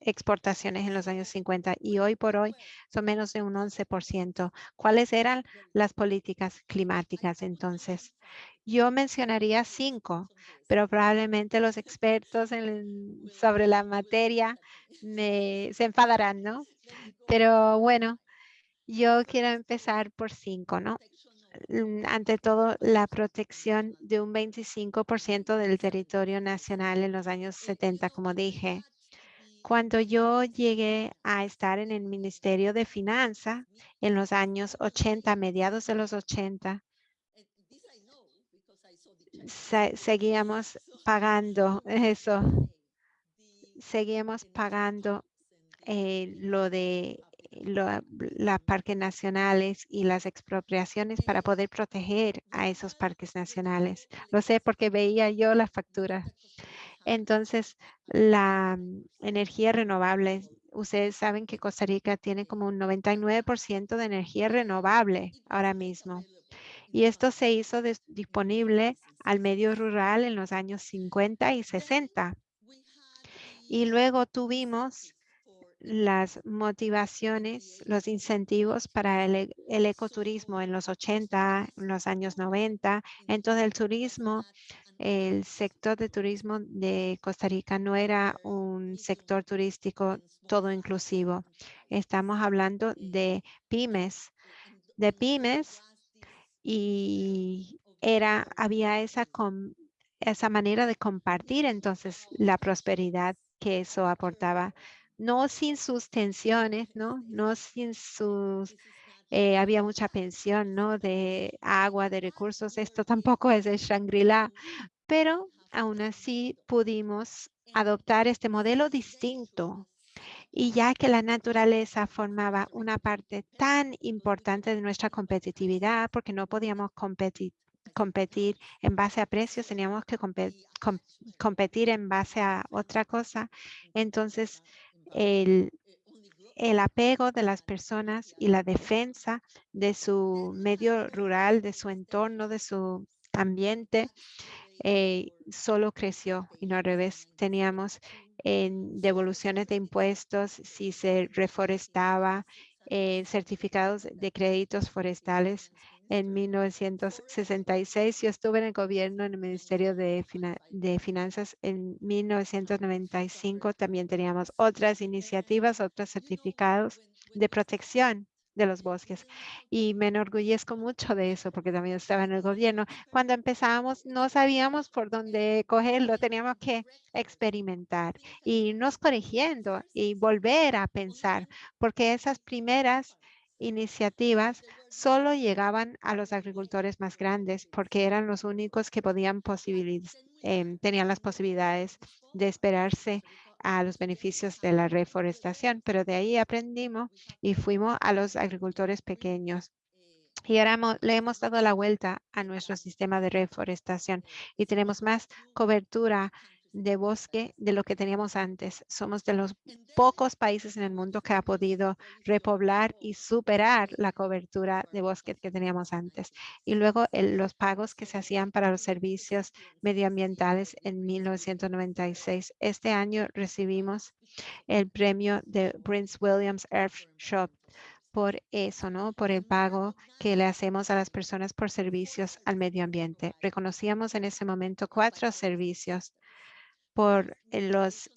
exportaciones en los años 50 y hoy por hoy son menos de un 11%. ¿Cuáles eran las políticas climáticas entonces? Yo mencionaría cinco, pero probablemente los expertos sobre la materia me, se enfadarán, ¿no? Pero bueno, yo quiero empezar por cinco, ¿no? mm, ante todo la protección de un 25% del territorio nacional en los años 70, como dije. Cuando yo llegué a estar en el Ministerio de Finanzas en los años 80, mediados de los 80, se- seguíamos pagando eso, seguíamos pagando eh, lo de lo- las parques nacionales y las expropiaciones para poder proteger a esos parques nacionales. Lo sé porque veía yo las facturas. Entonces, la mm, energía renovable, ustedes saben que Costa Rica tiene como un 99% de energía renovable ahora mismo. Y esto se hizo dis- disponible al medio rural en los años 50 y 60. Y luego tuvimos las motivaciones, los incentivos para el, el ecoturismo en los 80, en los años 90. Entonces el turismo, el sector de turismo de Costa Rica no era un sector turístico todo inclusivo. Estamos hablando de pymes, de pymes y era, había esa, com- esa manera de compartir entonces la prosperidad que eso aportaba, no sin sus tensiones, ¿no? No sin sus, eh, había mucha pensión, ¿no? De agua, de recursos, esto tampoco es el Shangri-La, pero aún así pudimos adoptar este modelo distinto y ya que la naturaleza formaba una parte tan importante de nuestra competitividad, porque no podíamos competir, en base a precios, teníamos que compe- com- competir en base a otra cosa. Entonces, el, el apego de las personas y la defensa de su medio rural, de su entorno, de su ambiente, eh, solo creció y no al revés. Teníamos en devoluciones de impuestos si se reforestaba, eh, certificados de créditos forestales. En 1966 yo estuve en el gobierno, en el Ministerio de, de Finanzas. En 1995 también teníamos otras iniciativas, otros certificados de protección de los bosques. Y me enorgullezco mucho de eso porque también estaba en el gobierno. Cuando empezábamos no sabíamos por dónde cogerlo, teníamos que experimentar y irnos corrigiendo y volver a pensar, porque esas primeras iniciativas solo llegaban a los agricultores más grandes porque eran los únicos que podían posibilitar, tenían las posibilidades de esperarse a los beneficios de la reforestación, pero de ahí aprendimos y fuimos a los agricultores pequeños. Y ahora le hemos dado la vuelta a nuestro sistema de reforestación y tenemos más cobertura de bosque de lo que teníamos antes. Somos de los pocos países en el mundo que ha podido repoblar y superar la cobertura de bosque que teníamos antes. Y luego los pagos que se hacían para los servicios medioambientales en 1996. Este año recibimos el premio de Prince Williams Earthshot por eso, ¿no? Por el pago que le hacemos a las personas por servicios al medio ambiente. Reconocíamos en ese momento cuatro servicios por eh, los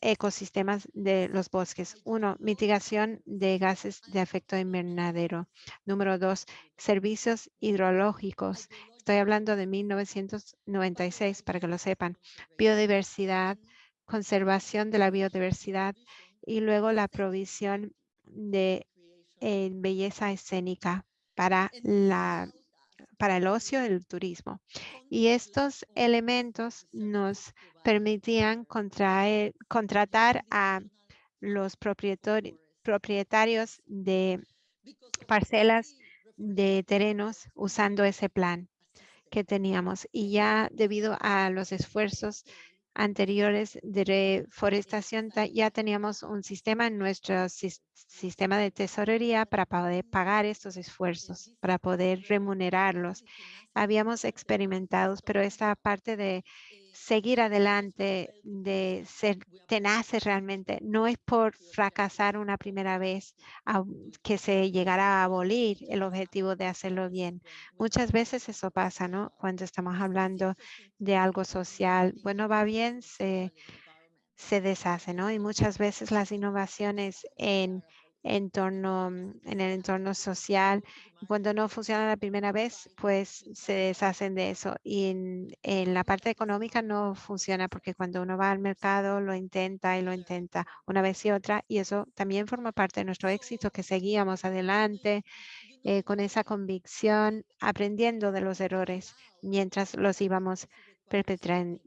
ecosistemas de los bosques. Uno, mitigación de gases de efecto invernadero. Número dos, servicios hidrológicos. Estoy hablando de 1996 para que lo sepan. Biodiversidad, conservación de la biodiversidad y luego la provisión de belleza escénica para la para el ocio y el turismo. Y estos elementos nos permitían contraer, contratar a los propietarios de parcelas de terrenos usando ese plan que teníamos. Y ya debido a los esfuerzos anteriores de reforestación, ya teníamos un sistema en nuestro sistema de tesorería para poder pagar estos esfuerzos, para poder remunerarlos. Habíamos experimentado, pero esta parte de seguir adelante, de ser tenaces realmente. No es por fracasar una primera vez que se llegará a abolir el objetivo de hacerlo bien. Muchas veces eso pasa, ¿no? Cuando estamos hablando de algo social, bueno, va bien, se, se deshace, ¿no? Y muchas veces las innovaciones en entorno, mm, en el entorno social. Cuando no funciona la primera vez, pues se deshacen de eso. Y en, la parte económica no funciona porque cuando uno va al mercado lo intenta y lo intenta una vez y otra. Y eso también forma parte de nuestro éxito, que seguíamos adelante eh, con esa convicción, aprendiendo de los errores mientras los íbamos perpetrando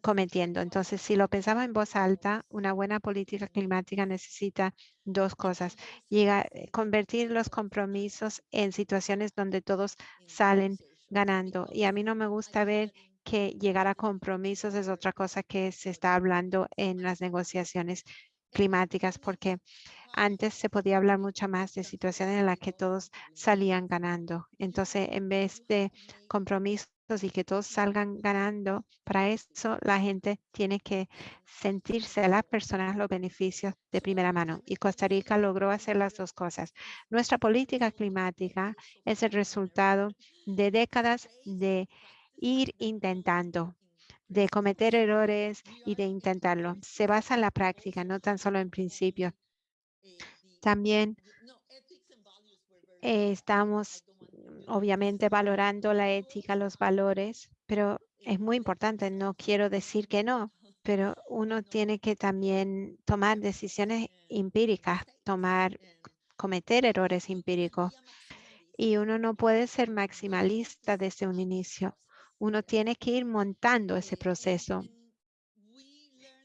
cometiendo. Entonces, si lo pensaba en voz alta, una buena política climática necesita dos cosas. Eh, convertir los compromisos en situaciones donde todos salen ganando. Y a mí no me gusta ver que llegar a compromisos es otra cosa que se está hablando en las negociaciones climáticas, porque antes se podía hablar mucho más de situaciones en las que todos salían ganando. Entonces, en vez de compromisos y que todos salgan ganando, para eso la gente tiene que sentirse las personas los beneficios de primera mano. Y Costa Rica logró hacer las dos cosas. Nuestra política climática es el resultado de décadas de ir intentando de cometer errores y de intentarlo. Se basa en la práctica, no tan solo en principio. También eh, estamos obviamente valorando la ética, los valores, pero es muy importante, no quiero decir que no, pero uno tiene que también tomar decisiones empíricas, tomar, cometer errores empíricos. Y uno no puede ser maximalista desde un inicio. Uno tiene que ir montando ese proceso.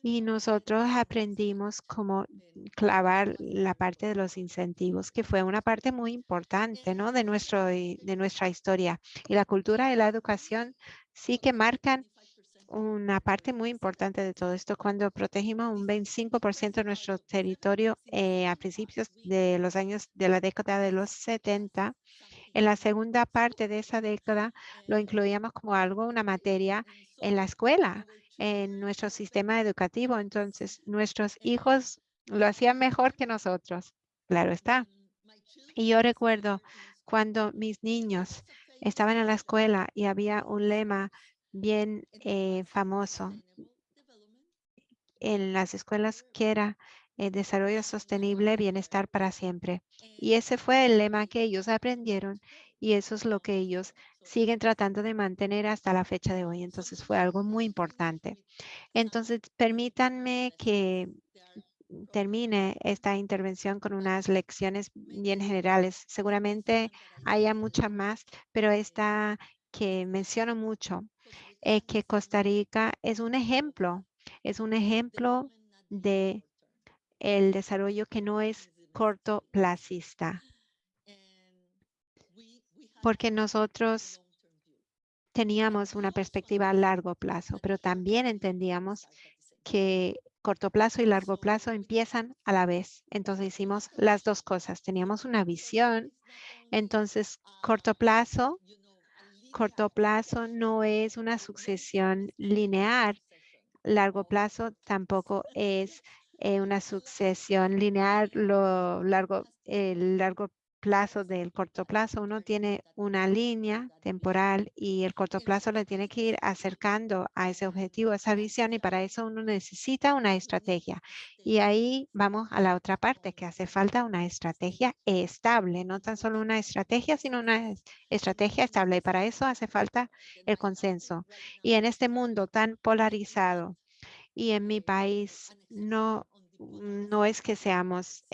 Y nosotros aprendimos cómo clavar la parte de los incentivos, que fue una parte muy importante ¿no? de, nuestro, de nuestra historia. Y la cultura y la educación sí que marcan una parte muy importante de todo esto. Cuando protegimos un 25% de nuestro territorio eh, a principios de los años de la década de los 70, en la segunda parte de esa década lo incluíamos como algo, una materia en la escuela en nuestro sistema educativo. Entonces, nuestros hijos lo hacían mejor que nosotros. Claro está. Y yo recuerdo cuando mis niños estaban en la escuela y había un lema bien eh, famoso en las escuelas que era el desarrollo sostenible, bienestar para siempre. Y ese fue el lema que ellos aprendieron y eso es lo que ellos siguen tratando de mantener hasta la fecha de hoy. Entonces fue algo muy importante. Entonces, permítanme que termine esta intervención con unas lecciones bien generales. Seguramente haya muchas más, pero esta que menciono mucho es que Costa Rica es un ejemplo, es un ejemplo de el desarrollo que no es cortoplacista. Porque nosotros teníamos una perspectiva a largo plazo, pero también entendíamos que corto plazo y largo plazo empiezan a la vez. Entonces hicimos las dos cosas. Teníamos una visión. Entonces, corto plazo, corto plazo no es una sucesión lineal. Largo plazo tampoco es eh, una sucesión lineal, lo largo, el largo plazo del corto plazo. Uno tiene una línea temporal y el corto plazo le tiene que ir acercando a ese objetivo, a esa visión y para eso uno necesita una estrategia. Y ahí vamos a la otra parte, que hace falta una estrategia estable, no tan solo una estrategia, sino una estrategia estable. Y para eso hace falta el consenso. Y en este mundo tan polarizado, y en mi país no no es que seamos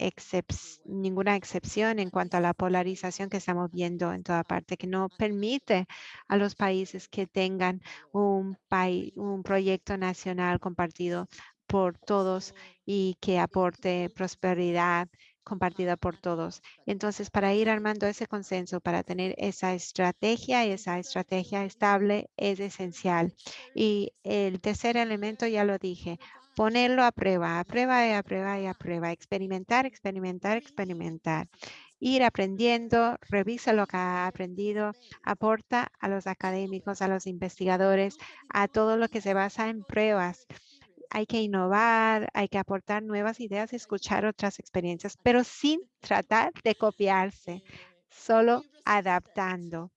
ninguna excepción en cuanto a la polarización que estamos viendo en toda parte, que no permite a los países que tengan un, país, un proyecto nacional compartido por todos y que aporte prosperidad compartida por todos. Entonces, para ir armando ese consenso, para tener esa estrategia, esa estrategia estable es esencial. Y el tercer elemento, ya lo dije, ponerlo a prueba, a prueba y a prueba y a prueba, experimentar, experimentar, experimentar. Ir aprendiendo, revisa lo que ha aprendido, aporta a los académicos, a los investigadores, a todo lo que se basa en pruebas hay que innovar, hay que aportar nuevas ideas, escuchar otras experiencias, pero sin tratar de copiarse, solo adaptando.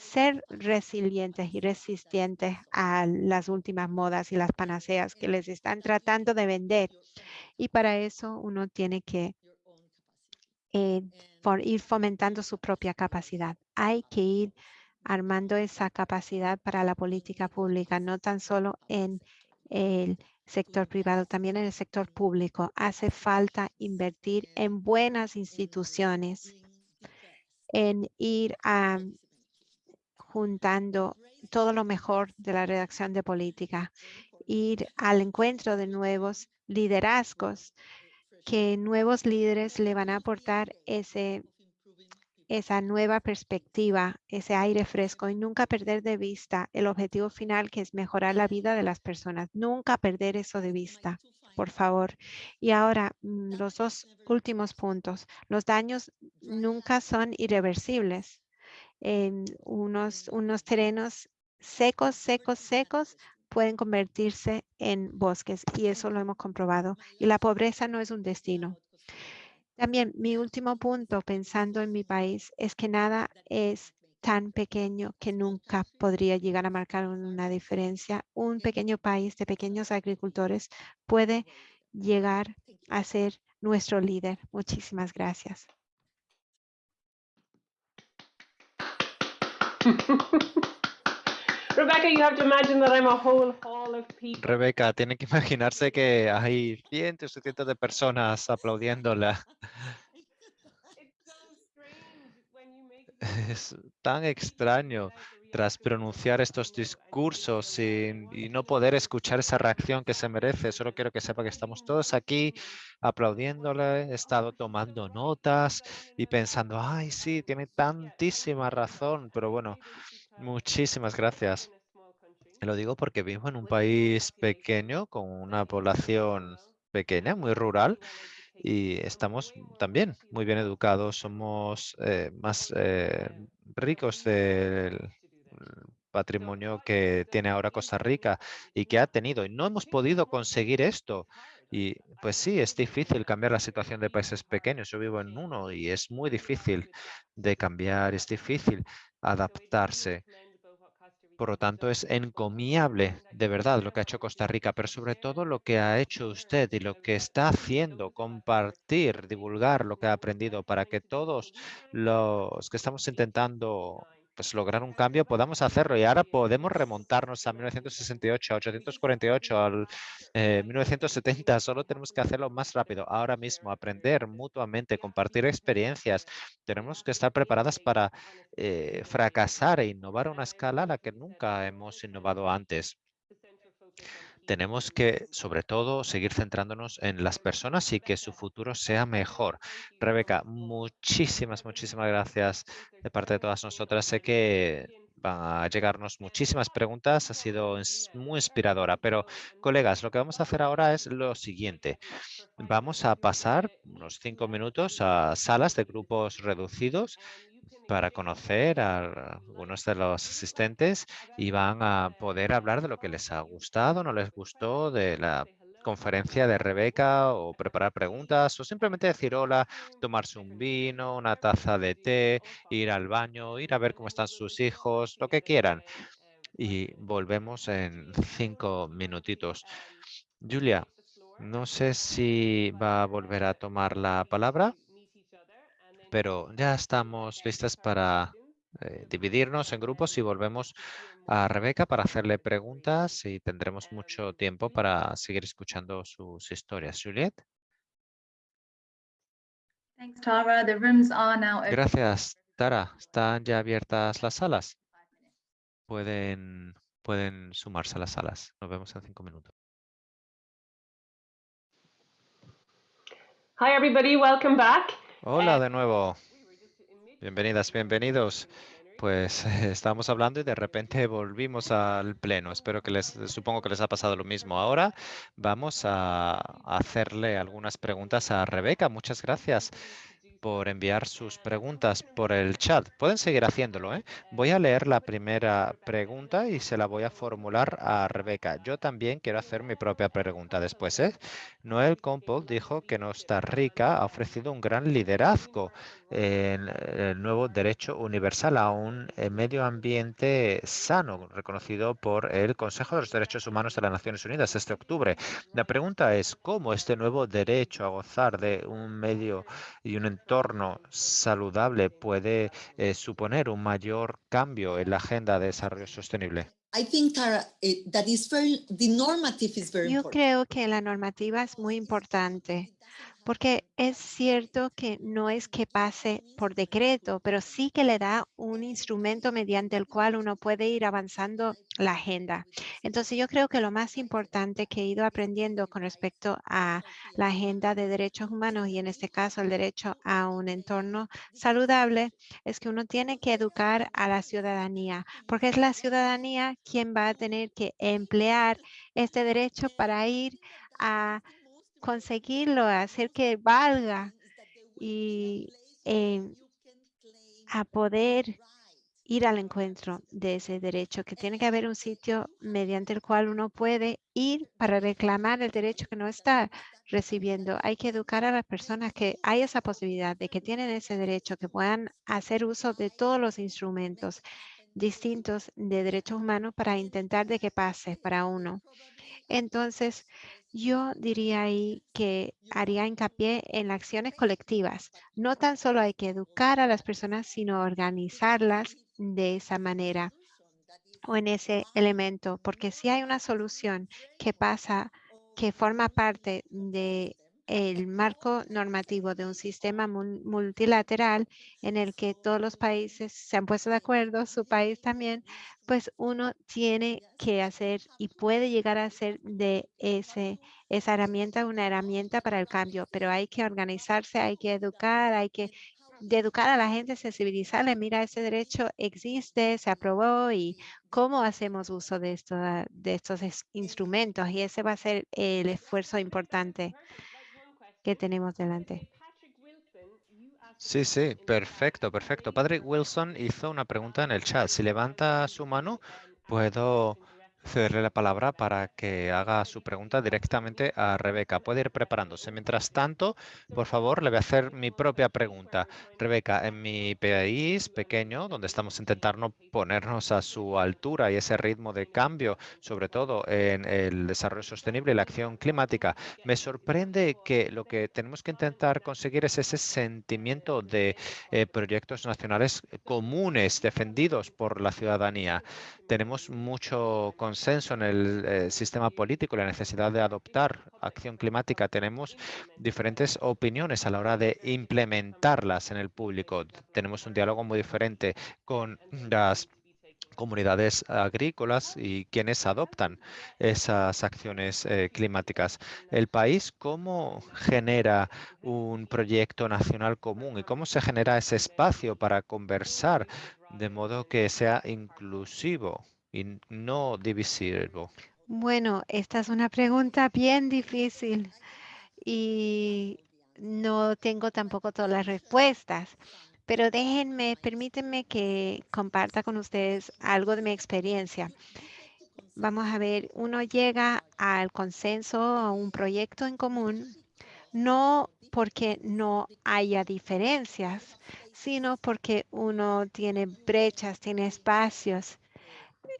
Ser resilientes y resistentes a las últimas modas y las panaceas que les están tratando de vender. Y para eso uno tiene que eh, por ir fomentando su propia capacidad. Hay que ir armando esa capacidad para la política pública, no tan solo en el sector privado, también en el sector público. Hace falta invertir en buenas instituciones, en ir a, juntando todo lo mejor de la redacción de política, ir al encuentro de nuevos liderazgos, que nuevos líderes le van a aportar ese esa nueva perspectiva, ese aire fresco y nunca perder de vista el objetivo final que es mejorar la vida de las personas. Nunca perder eso de vista, por favor. Y ahora, mm, los dos últimos puntos. Los daños nunca son irreversibles. En unos, unos terrenos secos, secos, secos pueden convertirse en bosques y eso lo hemos comprobado. Y la pobreza no es un destino. También mi último punto, pensando en mi país, es que nada es tan pequeño que nunca podría llegar a marcar una diferencia. Un pequeño país de pequeños agricultores puede llegar a ser nuestro líder. Muchísimas gracias. Rebecca, you have to imagine that I'm a whole hall of people. Rebeca, tiene que imaginarse que hay cientos y cientos de personas aplaudiéndola. Es tan extraño tras pronunciar estos discursos y, y no poder escuchar esa reacción que se merece. Solo quiero que sepa que estamos todos aquí aplaudiéndole, he estado tomando notas y pensando, ay, sí, tiene tantísima razón, pero bueno, muchísimas gracias. Lo digo porque vivo en un país pequeño con una población pequeña, muy rural, y estamos también muy bien educados, somos eh, más eh, ricos del patrimonio que tiene ahora Costa Rica y que ha tenido. Y no hemos podido conseguir esto. Y pues sí, es difícil cambiar la situación de países pequeños. Yo vivo en uno y es muy difícil de cambiar, es difícil adaptarse. Por lo tanto, es encomiable de verdad lo que ha hecho Costa Rica, pero sobre todo lo que ha hecho usted y lo que está haciendo, compartir, divulgar lo que ha aprendido para que todos los que estamos intentando pues, lograr un cambio podamos hacerlo. Y ahora podemos remontarnos a 1968, a 848, al eh, 1970. Solo tenemos que hacerlo más rápido. Ahora mismo, aprender mutuamente, compartir experiencias. Tenemos que estar preparadas para eh, fracasar e innovar a una escala a la que nunca hemos innovado antes. Tenemos que, sobre todo, seguir centrándonos en las personas y que su futuro sea mejor. Rebeca, muchísimas, muchísimas gracias de parte de todas nosotras. Sé que van a llegarnos muchísimas preguntas. Ha sido muy inspiradora. Pero, colegas, lo que vamos a hacer ahora es lo siguiente. Vamos a pasar unos cinco minutos a salas de grupos reducidos para conocer a algunos de los asistentes y van a poder hablar de lo que les ha gustado, no les gustó, de la conferencia de Rebeca o preparar preguntas o simplemente decir hola, tomarse un vino, una taza de té, ir al baño, ir a ver cómo están sus hijos, lo que quieran. Y volvemos en cinco minutitos. Julia, no sé si va a volver a tomar la palabra, pero ya estamos listas para eh, dividirnos en grupos y volvemos a Rebeca para hacerle preguntas y tendremos mucho tiempo para seguir escuchando sus historias. Juliet. Gracias, Tara. ¿Están ya abiertas las salas? Pueden, pueden sumarse a las salas. Nos vemos en cinco minutos. Hi, everybody. Welcome back. Hola Eh, de nuevo. Bienvenidas, bienvenidos. Pues estábamos hablando y de repente volvimos al pleno. Espero que les, supongo que les ha pasado lo mismo. Ahora vamos a hacerle algunas preguntas a Rebeca. Muchas gracias por enviar sus preguntas por el chat. Pueden seguir haciéndolo. ¿eh? Voy a leer la primera pregunta y se la voy a formular a Rebeca. Yo también quiero hacer mi propia pregunta después. ¿eh? Noel Compol dijo que Costa Rica ha ofrecido un gran liderazgo el nuevo derecho universal a un eh, medio ambiente sano, reconocido por el Consejo de los Derechos Humanos de las Naciones Unidas este octubre. La pregunta es, ¿cómo este nuevo derecho a gozar de un medio y un entorno saludable puede eh, suponer un mayor cambio en la agenda de desarrollo sostenible? I think Tara, eh, that is very, the normative is very Yo creo que la normativa es muy importante porque es cierto que no es que pase por decreto, pero sí que le da un instrumento mediante el cual uno puede ir avanzando la agenda. Entonces yo creo que lo más importante que he ido aprendiendo con respecto a la agenda de derechos humanos y en este caso el derecho a un entorno saludable es que uno tiene que educar a la ciudadanía, porque es la ciudadanía quien va a tener que emplear este derecho para ir a conseguirlo, hacer que valga y em, a poder ir al encuentro de ese derecho, que tiene que haber un sitio mediante el cual uno puede ir para reclamar el derecho que no está recibiendo. Hay que educar a las personas que hay esa posibilidad de que tienen ese derecho, que puedan hacer uso de todos los instrumentos distintos de derechos humanos para intentar de que pase para uno. Entonces, yo diría ahí que haría hincapié en acciones colectivas. No tan solo hay que educar a las personas, sino organizarlas de esa manera o en ese elemento, porque si hay una solución que pasa, que forma parte de el marco normativo de un sistema mul- multilateral en el que todos los países se han puesto de acuerdo, su país también, pues uno tiene que hacer y puede llegar a hacer de ese, esa herramienta una herramienta para el cambio, pero hay que organizarse, hay que educar, hay que educar a la gente, sensibilizarle, mira, ese derecho existe, se aprobó y cómo hacemos uso de, esto, de estos es- instrumentos y ese va a ser el esfuerzo importante que tenemos delante. Sí, sí, perfecto, perfecto. Padre Wilson hizo una pregunta en el chat. Si levanta su mano, puedo cederle la palabra para que haga su pregunta directamente a Rebeca. Puede ir preparándose. Mientras tanto, por favor, le voy a hacer mi propia pregunta. Rebeca, en mi país pequeño, donde estamos intentando ponernos a su altura y ese ritmo de cambio, sobre todo en el desarrollo sostenible y la acción climática, me sorprende que lo que tenemos que intentar conseguir es ese sentimiento de eh, proyectos nacionales comunes defendidos por la ciudadanía. Tenemos mucho consenso en el eh, sistema político la necesidad de adoptar acción climática. Tenemos diferentes opiniones a la hora de implementarlas en el público. Tenemos un diálogo muy diferente con las comunidades agrícolas y quienes adoptan esas acciones eh, climáticas. El país, ¿cómo genera un proyecto nacional común y cómo se genera ese espacio para conversar de modo que sea inclusivo y no divisivo? Bueno, esta es una pregunta bien difícil y no tengo tampoco todas las respuestas, pero déjenme, permítanme que comparta con ustedes algo de mi experiencia. Vamos a ver, uno llega al consenso, a un proyecto en común, no porque no haya diferencias, sino porque uno tiene brechas, tiene espacios,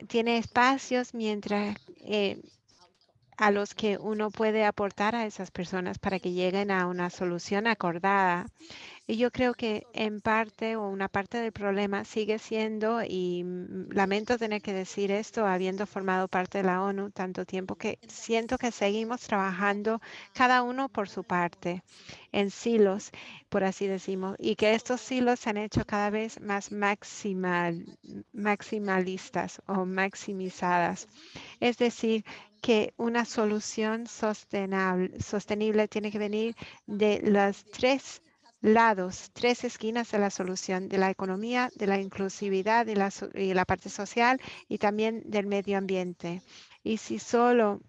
tiene espacios mientras eh, a los que uno puede aportar a esas personas para que lleguen a una solución acordada. Y yo creo que en parte o una parte del problema sigue siendo, y lamento tener que decir esto, habiendo formado parte de la ONU tanto tiempo que siento que seguimos trabajando cada uno por su parte, en silos, por así decimos, y que estos silos se han hecho cada vez más maximal, maximalistas o maximizadas. Es decir, que una solución sostenable, sostenible tiene que venir de las tres lados, tres esquinas de la solución, de la economía, de la inclusividad y la, parte social y también del medio ambiente. Y si solo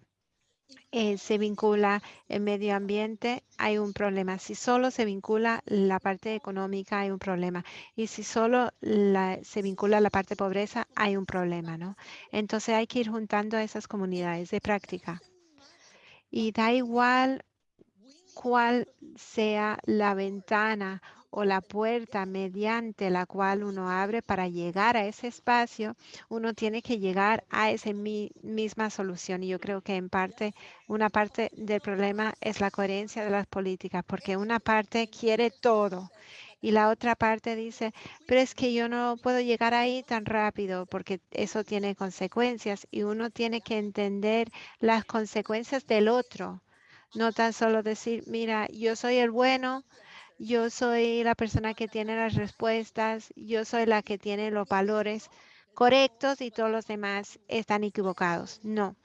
eh, se vincula el medio ambiente, hay un problema. Si solo se vincula la parte económica, hay un problema. Y si solo se vincula la parte pobreza, hay un problema, ¿no? Entonces hay que ir juntando a esas comunidades de práctica. Y da igual cuál sea la ventana o la puerta mediante la cual uno abre para llegar a ese espacio, uno tiene que llegar a esa mi- misma solución. Y yo creo que en parte, una parte del problema es la coherencia de las políticas, porque una parte quiere todo y la otra parte dice, pero es que yo no puedo llegar ahí tan rápido porque eso tiene consecuencias y uno tiene que entender las consecuencias del otro. No tan solo decir, mira, yo soy el bueno, yo soy la persona que tiene las respuestas, yo soy la que tiene los valores correctos y todos los demás están equivocados. No,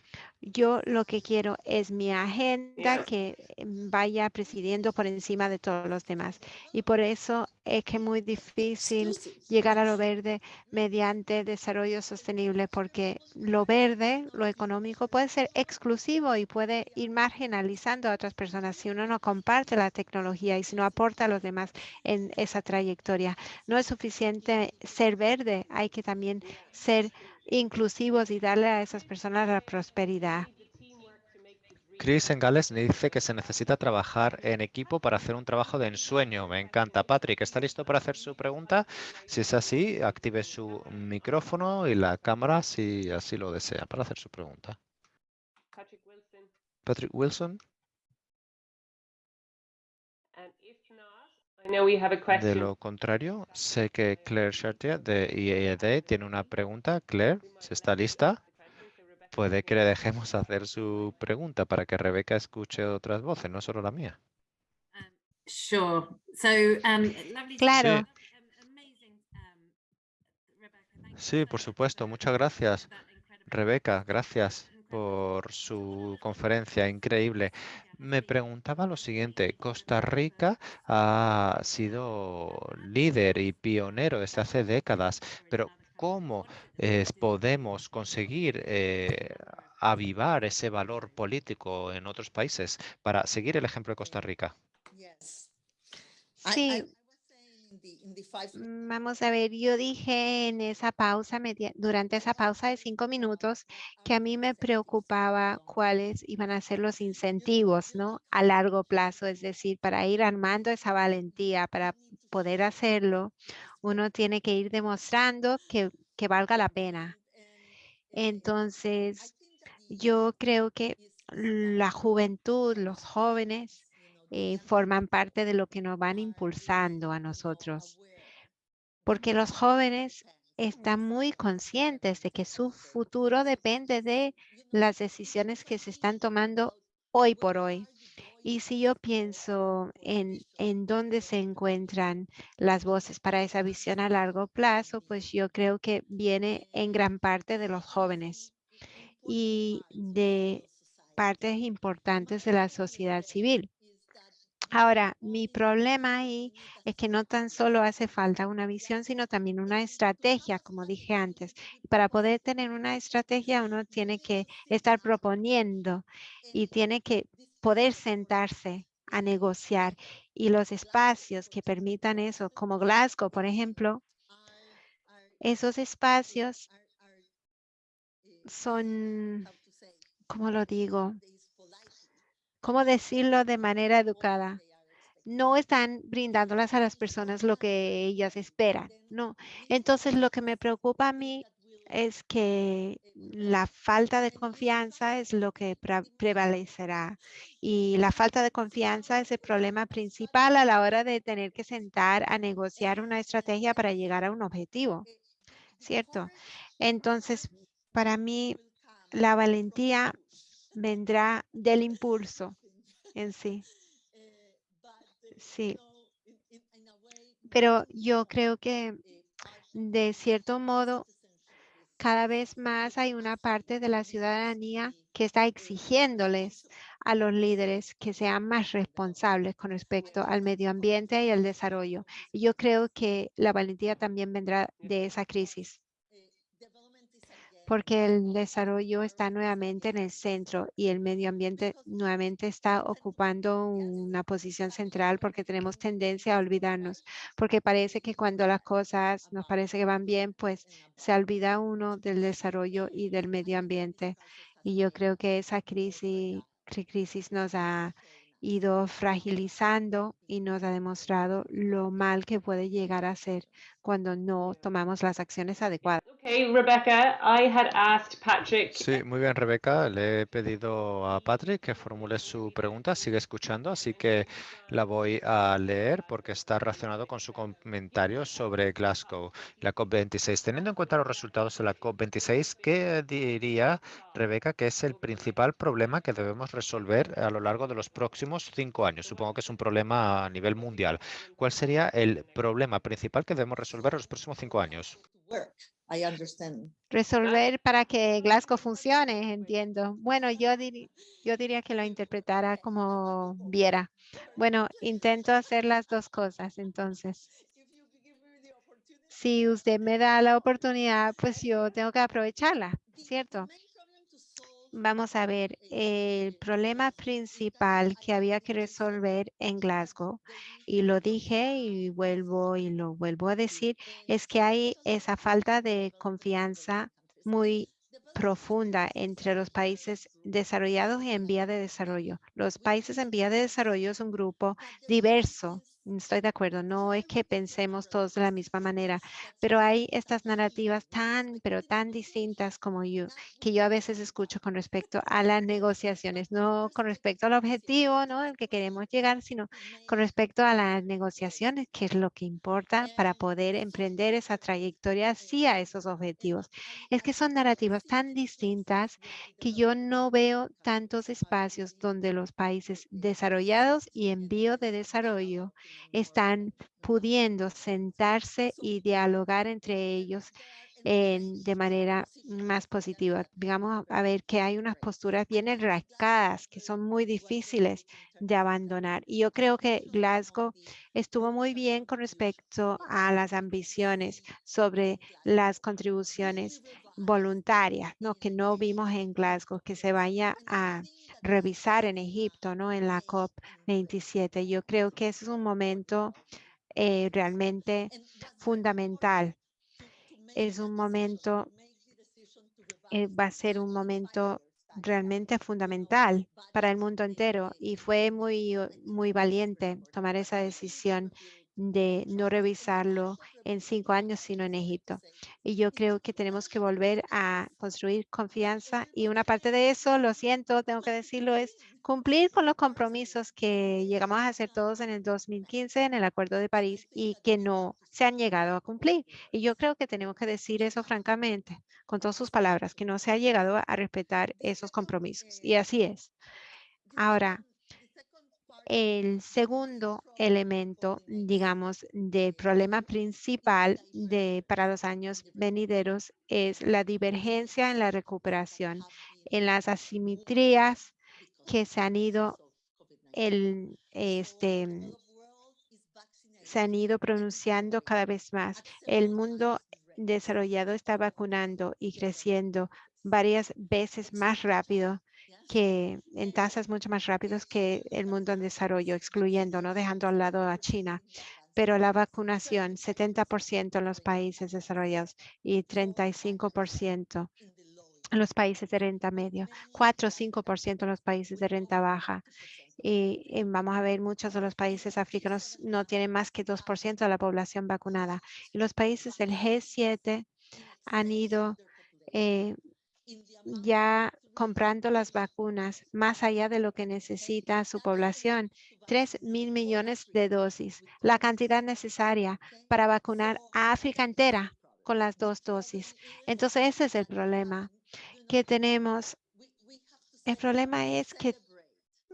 yo lo que quiero es mi agenda que mm, vaya presidiendo por encima de todos los demás. Y por eso es que es muy difícil llegar a lo verde mediante desarrollo sostenible, porque lo verde, lo económico, puede ser exclusivo y puede ir marginalizando a otras personas si uno no comparte la tecnología y si no aporta a los demás en esa trayectoria. No es suficiente ser verde, hay que también ser inclusivos y darle a esas personas la prosperidad. Chris en Gales dice que se necesita trabajar en equipo para hacer un trabajo de ensueño. Me encanta. Patrick, ¿está listo para hacer su pregunta? Si es así, active su micrófono y la cámara si así lo desea para hacer su pregunta. Patrick Wilson. De question. lo contrario, sé que Claire Chartier de IED tiene una pregunta. Claire, si está lista, puede que le dejemos hacer su pregunta para que Rebeca escuche otras voces, no solo la mía. Sure. So, lovely to Claro. Sí, por supuesto. Muchas gracias. Rebeca, gracias por su conferencia increíble. Me preguntaba lo siguiente, Costa Rica ha sido líder y pionero desde hace décadas, pero ¿cómo eh, podemos conseguir eh, avivar ese valor político en otros países para seguir el ejemplo de Costa Rica? Sí, Vamos a ver, yo dije en esa pausa, durante esa pausa de cinco minutos, que a mí me preocupaba cuáles iban a ser los incentivos, ¿no? A largo plazo, es decir, para ir armando esa valentía, para poder hacerlo, uno tiene que ir demostrando que, que valga la pena. Entonces, yo creo que la juventud, los jóvenes, eh, forman parte de lo que nos van impulsando a nosotros porque los jóvenes están muy conscientes de que su futuro depende de las decisiones que se están tomando hoy por hoy. Y si yo pienso en, en dónde se encuentran las voces para esa visión a largo plazo, pues yo creo que viene en gran parte de los jóvenes y de partes importantes de la sociedad civil. Ahora, mi problema ahí es que no tan solo hace falta una visión, sino también una estrategia, como dije antes. Para poder tener una estrategia, uno tiene que estar proponiendo y tiene que poder sentarse a negociar. Y los espacios que permitan eso, como Glasgow, por ejemplo, esos espacios son, ¿cómo lo digo? ¿Cómo decirlo de manera educada? No están brindándolas a las personas lo que ellas esperan, no. Entonces, lo que me preocupa a mí es que la falta de confianza es lo que pre- prevalecerá. Y la falta de confianza es el problema principal a la hora de tener que sentar a negociar una estrategia para llegar a un objetivo, ¿cierto? Entonces, para mí, la valentía vendrá del impulso en sí. Sí. Pero yo creo que de cierto modo, cada vez más hay una parte de la ciudadanía que está exigiéndoles a los líderes que sean más responsables con respecto al medio ambiente y al desarrollo. Y yo creo que la valentía también vendrá de esa crisis, porque el desarrollo está nuevamente en el centro y el medio ambiente nuevamente está ocupando una posición central porque tenemos tendencia a olvidarnos, porque parece que cuando las cosas nos parece que van bien, pues se olvida uno del desarrollo y del medio ambiente. Y yo creo que esa crisis, cri- crisis nos ha ido fragilizando y nos ha demostrado lo mal que puede llegar a ser cuando no tomamos las acciones adecuadas. Okay, Rebecca, I had asked Patrick. Sí, muy bien, Rebeca. Le he pedido a Patrick que formule su pregunta. Sigue escuchando, así que la voy a leer porque está relacionado con su comentario sobre Glasgow, la COP26. Teniendo en cuenta los resultados de la COP26, ¿qué diría Rebeca que es el principal problema que debemos resolver a lo largo de los próximos cinco años? Supongo que es un problema a nivel mundial. ¿Cuál sería el problema principal que debemos resolver en los próximos cinco años? Work, I understand. Resolver para que Glasgow funcione, entiendo. Bueno, yo diría que lo interpretara como viera. Bueno, intento hacer las dos cosas, entonces. Si usted me da la oportunidad, pues yo tengo que aprovecharla, ¿cierto? Vamos a ver, el problema principal que había que resolver en Glasgow, y lo dije y vuelvo y lo vuelvo a decir, es que hay esa falta de confianza muy profunda entre los países desarrollados y en vía de desarrollo. Los países en vía de desarrollo es un grupo diverso. Estoy de acuerdo, no es que pensemos todos de la misma manera, pero hay estas narrativas tan, pero tan distintas como yo, que yo a veces escucho con respecto a las negociaciones, no con respecto al objetivo, ¿no? El que queremos llegar, sino con respecto a las negociaciones, que es lo que importa para poder emprender esa trayectoria hacia esos objetivos. Es que son narrativas tan distintas que yo no veo tantos espacios donde los países desarrollados y en vías de desarrollo están pudiendo sentarse y dialogar entre ellos de manera más positiva. Digamos, a ver que hay unas posturas bien enrascadas que son muy difíciles de abandonar. Y yo creo que Glasgow estuvo muy bien con respecto a las ambiciones sobre las contribuciones voluntarias, ¿no? Que no vimos en Glasgow, que se vaya a revisar en Egipto, ¿no? En la COP27. Yo creo que ese es un momento eh, realmente fundamental. Es un momento, eh, va a ser un momento realmente fundamental para el mundo entero y fue muy, muy valiente tomar esa decisión de no revisarlo en cinco años, sino en Egipto. Y yo creo que tenemos que volver a construir confianza y una parte de eso, lo siento, tengo que decirlo, es cumplir con los compromisos que llegamos a hacer todos en el 2015 en el Acuerdo de París y que no se han llegado a cumplir. Y yo creo que tenemos que decir eso francamente, con todas sus palabras, que no se ha llegado a respetar esos compromisos. Y así es. Ahora, el segundo elemento, digamos, del problema principal de, para los años venideros es la divergencia en la recuperación, en las asimetrías que se han ido, el, este, se han ido pronunciando cada vez más. El mundo desarrollado está vacunando y creciendo varias veces más rápido que en tasas mucho más rápidas que el mundo en desarrollo, excluyendo, no dejando al lado a China. Pero la vacunación, 70% en los países desarrollados y 35% en los países de renta medio, 4 o 5% en los países de renta baja. Y, y vamos a ver, muchos de los países africanos no tienen más que 2% de la población vacunada. Y los países del G7 han ido eh, ya comprando las vacunas más allá de lo que necesita su población. 3 mil millones de dosis, la cantidad necesaria para vacunar a África entera con las dos dosis. Entonces ese es el problema que tenemos. El problema es que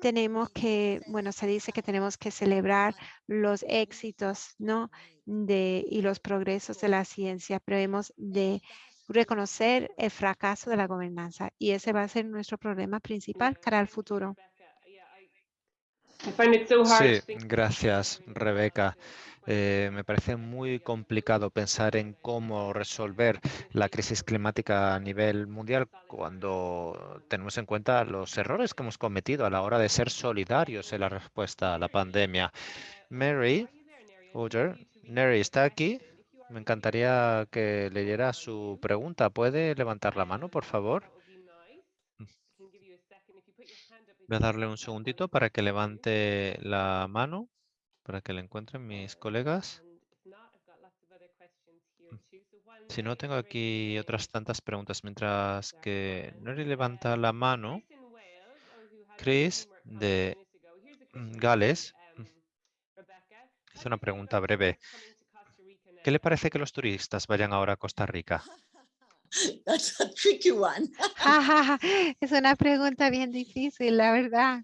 tenemos que, bueno, se dice que tenemos que celebrar los éxitos, ¿no? De, y los progresos de la ciencia, pero hemos de reconocer el fracaso de la gobernanza y ese va a ser nuestro problema principal cara al futuro. Sí, gracias, Rebeca. Eh, me parece muy complicado pensar en cómo resolver la crisis climática a nivel mundial cuando tenemos en cuenta los errores que hemos cometido a la hora de ser solidarios en la respuesta a la pandemia. Mary, Oder, Neri está aquí. Me encantaría que leyera su pregunta. ¿Puede levantar la mano, por favor? Voy a darle un segundito para que levante la mano, para que la encuentren mis colegas. Si no, tengo aquí otras tantas preguntas. Mientras que Nori levanta la mano, Chris de mm, Gales hizo una pregunta breve. ¿Qué le parece que los turistas vayan ahora a Costa Rica? That's a tricky one. es una pregunta bien difícil, la verdad.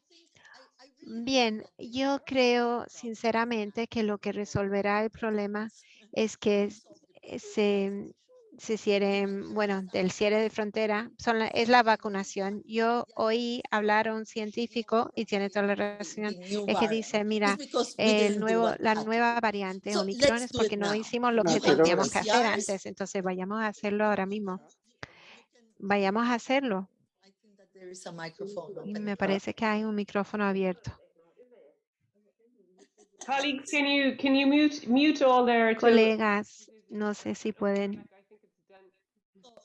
Bien, yo creo sinceramente que lo que resolverá el problema es que eh, se, se cierre, bueno, del cierre de frontera son la- es la vacunación. Yo oí hablar a un científico y tiene toda la razón, es que dice, mira, el nuevo, la to nueva variante Omicron es porque no hicimos lo que teníamos que hacer antes, entonces vayamos a hacerlo ahora mismo. Vayamos a hacerlo. I think that there is a microphone Y open. me parece que hay un micrófono abierto. Colleagues, can you can you mute mute all till Colegas, no sé si pueden I think it's done. So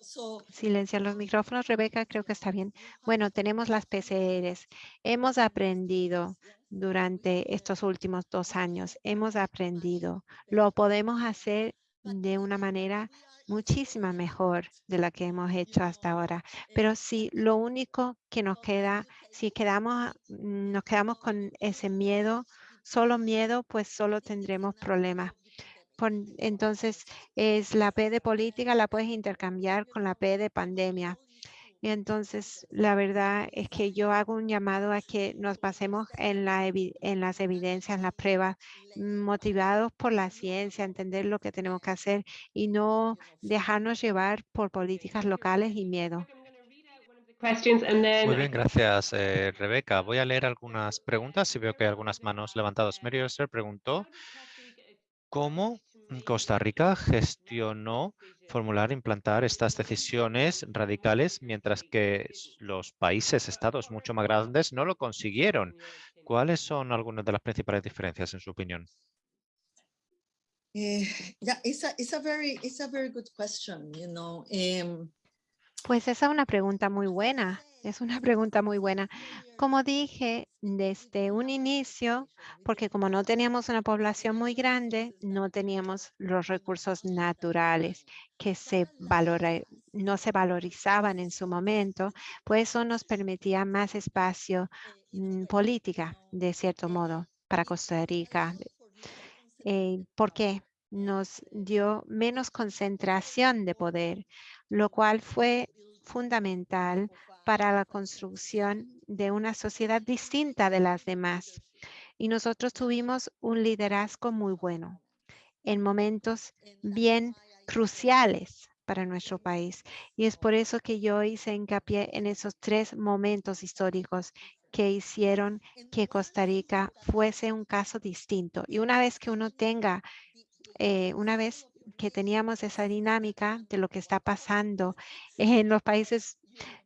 silenciar los micrófonos. Rebeca, creo que está bien. Bueno, tenemos las PCRs. Hemos aprendido durante estos últimos dos años. Hemos aprendido. Lo podemos hacer de una manera muchísima mejor de la que hemos hecho hasta ahora. Pero si lo único que nos queda, si quedamos, nos quedamos con ese miedo, solo miedo, pues solo tendremos problemas. Por- entonces, es la P de política, la puedes intercambiar con la P de pandemia. Y entonces, la verdad es que yo hago un llamado a que nos basemos en, la en las evidencias, en las pruebas, motivados por la ciencia, entender lo que tenemos que hacer y no dejarnos llevar por políticas locales y miedo. Questions and then Muy bien, gracias, eh, Rebeca. Voy a leer algunas preguntas y veo que hay algunas manos levantadas. Mary Oster preguntó cómo Costa Rica gestionó formular e implantar estas decisiones radicales mientras que los países, estados mucho más grandes no lo consiguieron. ¿Cuáles son algunas de las principales diferencias en su opinión? yeah, it's a it's a very it's a very good question. You know, Pues esa es una pregunta muy buena. Es una pregunta muy buena. Como dije desde un inicio, porque como no teníamos una población muy grande, no teníamos los recursos naturales que se valora- no se valorizaban en su momento, pues eso nos permitía más espacio mm, política, de cierto modo, para Costa Rica. Eh, ¿Por qué? Nos dio menos concentración de poder, lo cual fue fundamental para la construcción de una sociedad distinta de las demás. Y nosotros tuvimos un liderazgo muy bueno en momentos bien cruciales para nuestro país. Y es por eso que yo hice hincapié en esos tres momentos históricos que hicieron que Costa Rica fuese un caso distinto. Y una vez que uno tenga, eh, una vez que teníamos esa dinámica de lo que está pasando en los países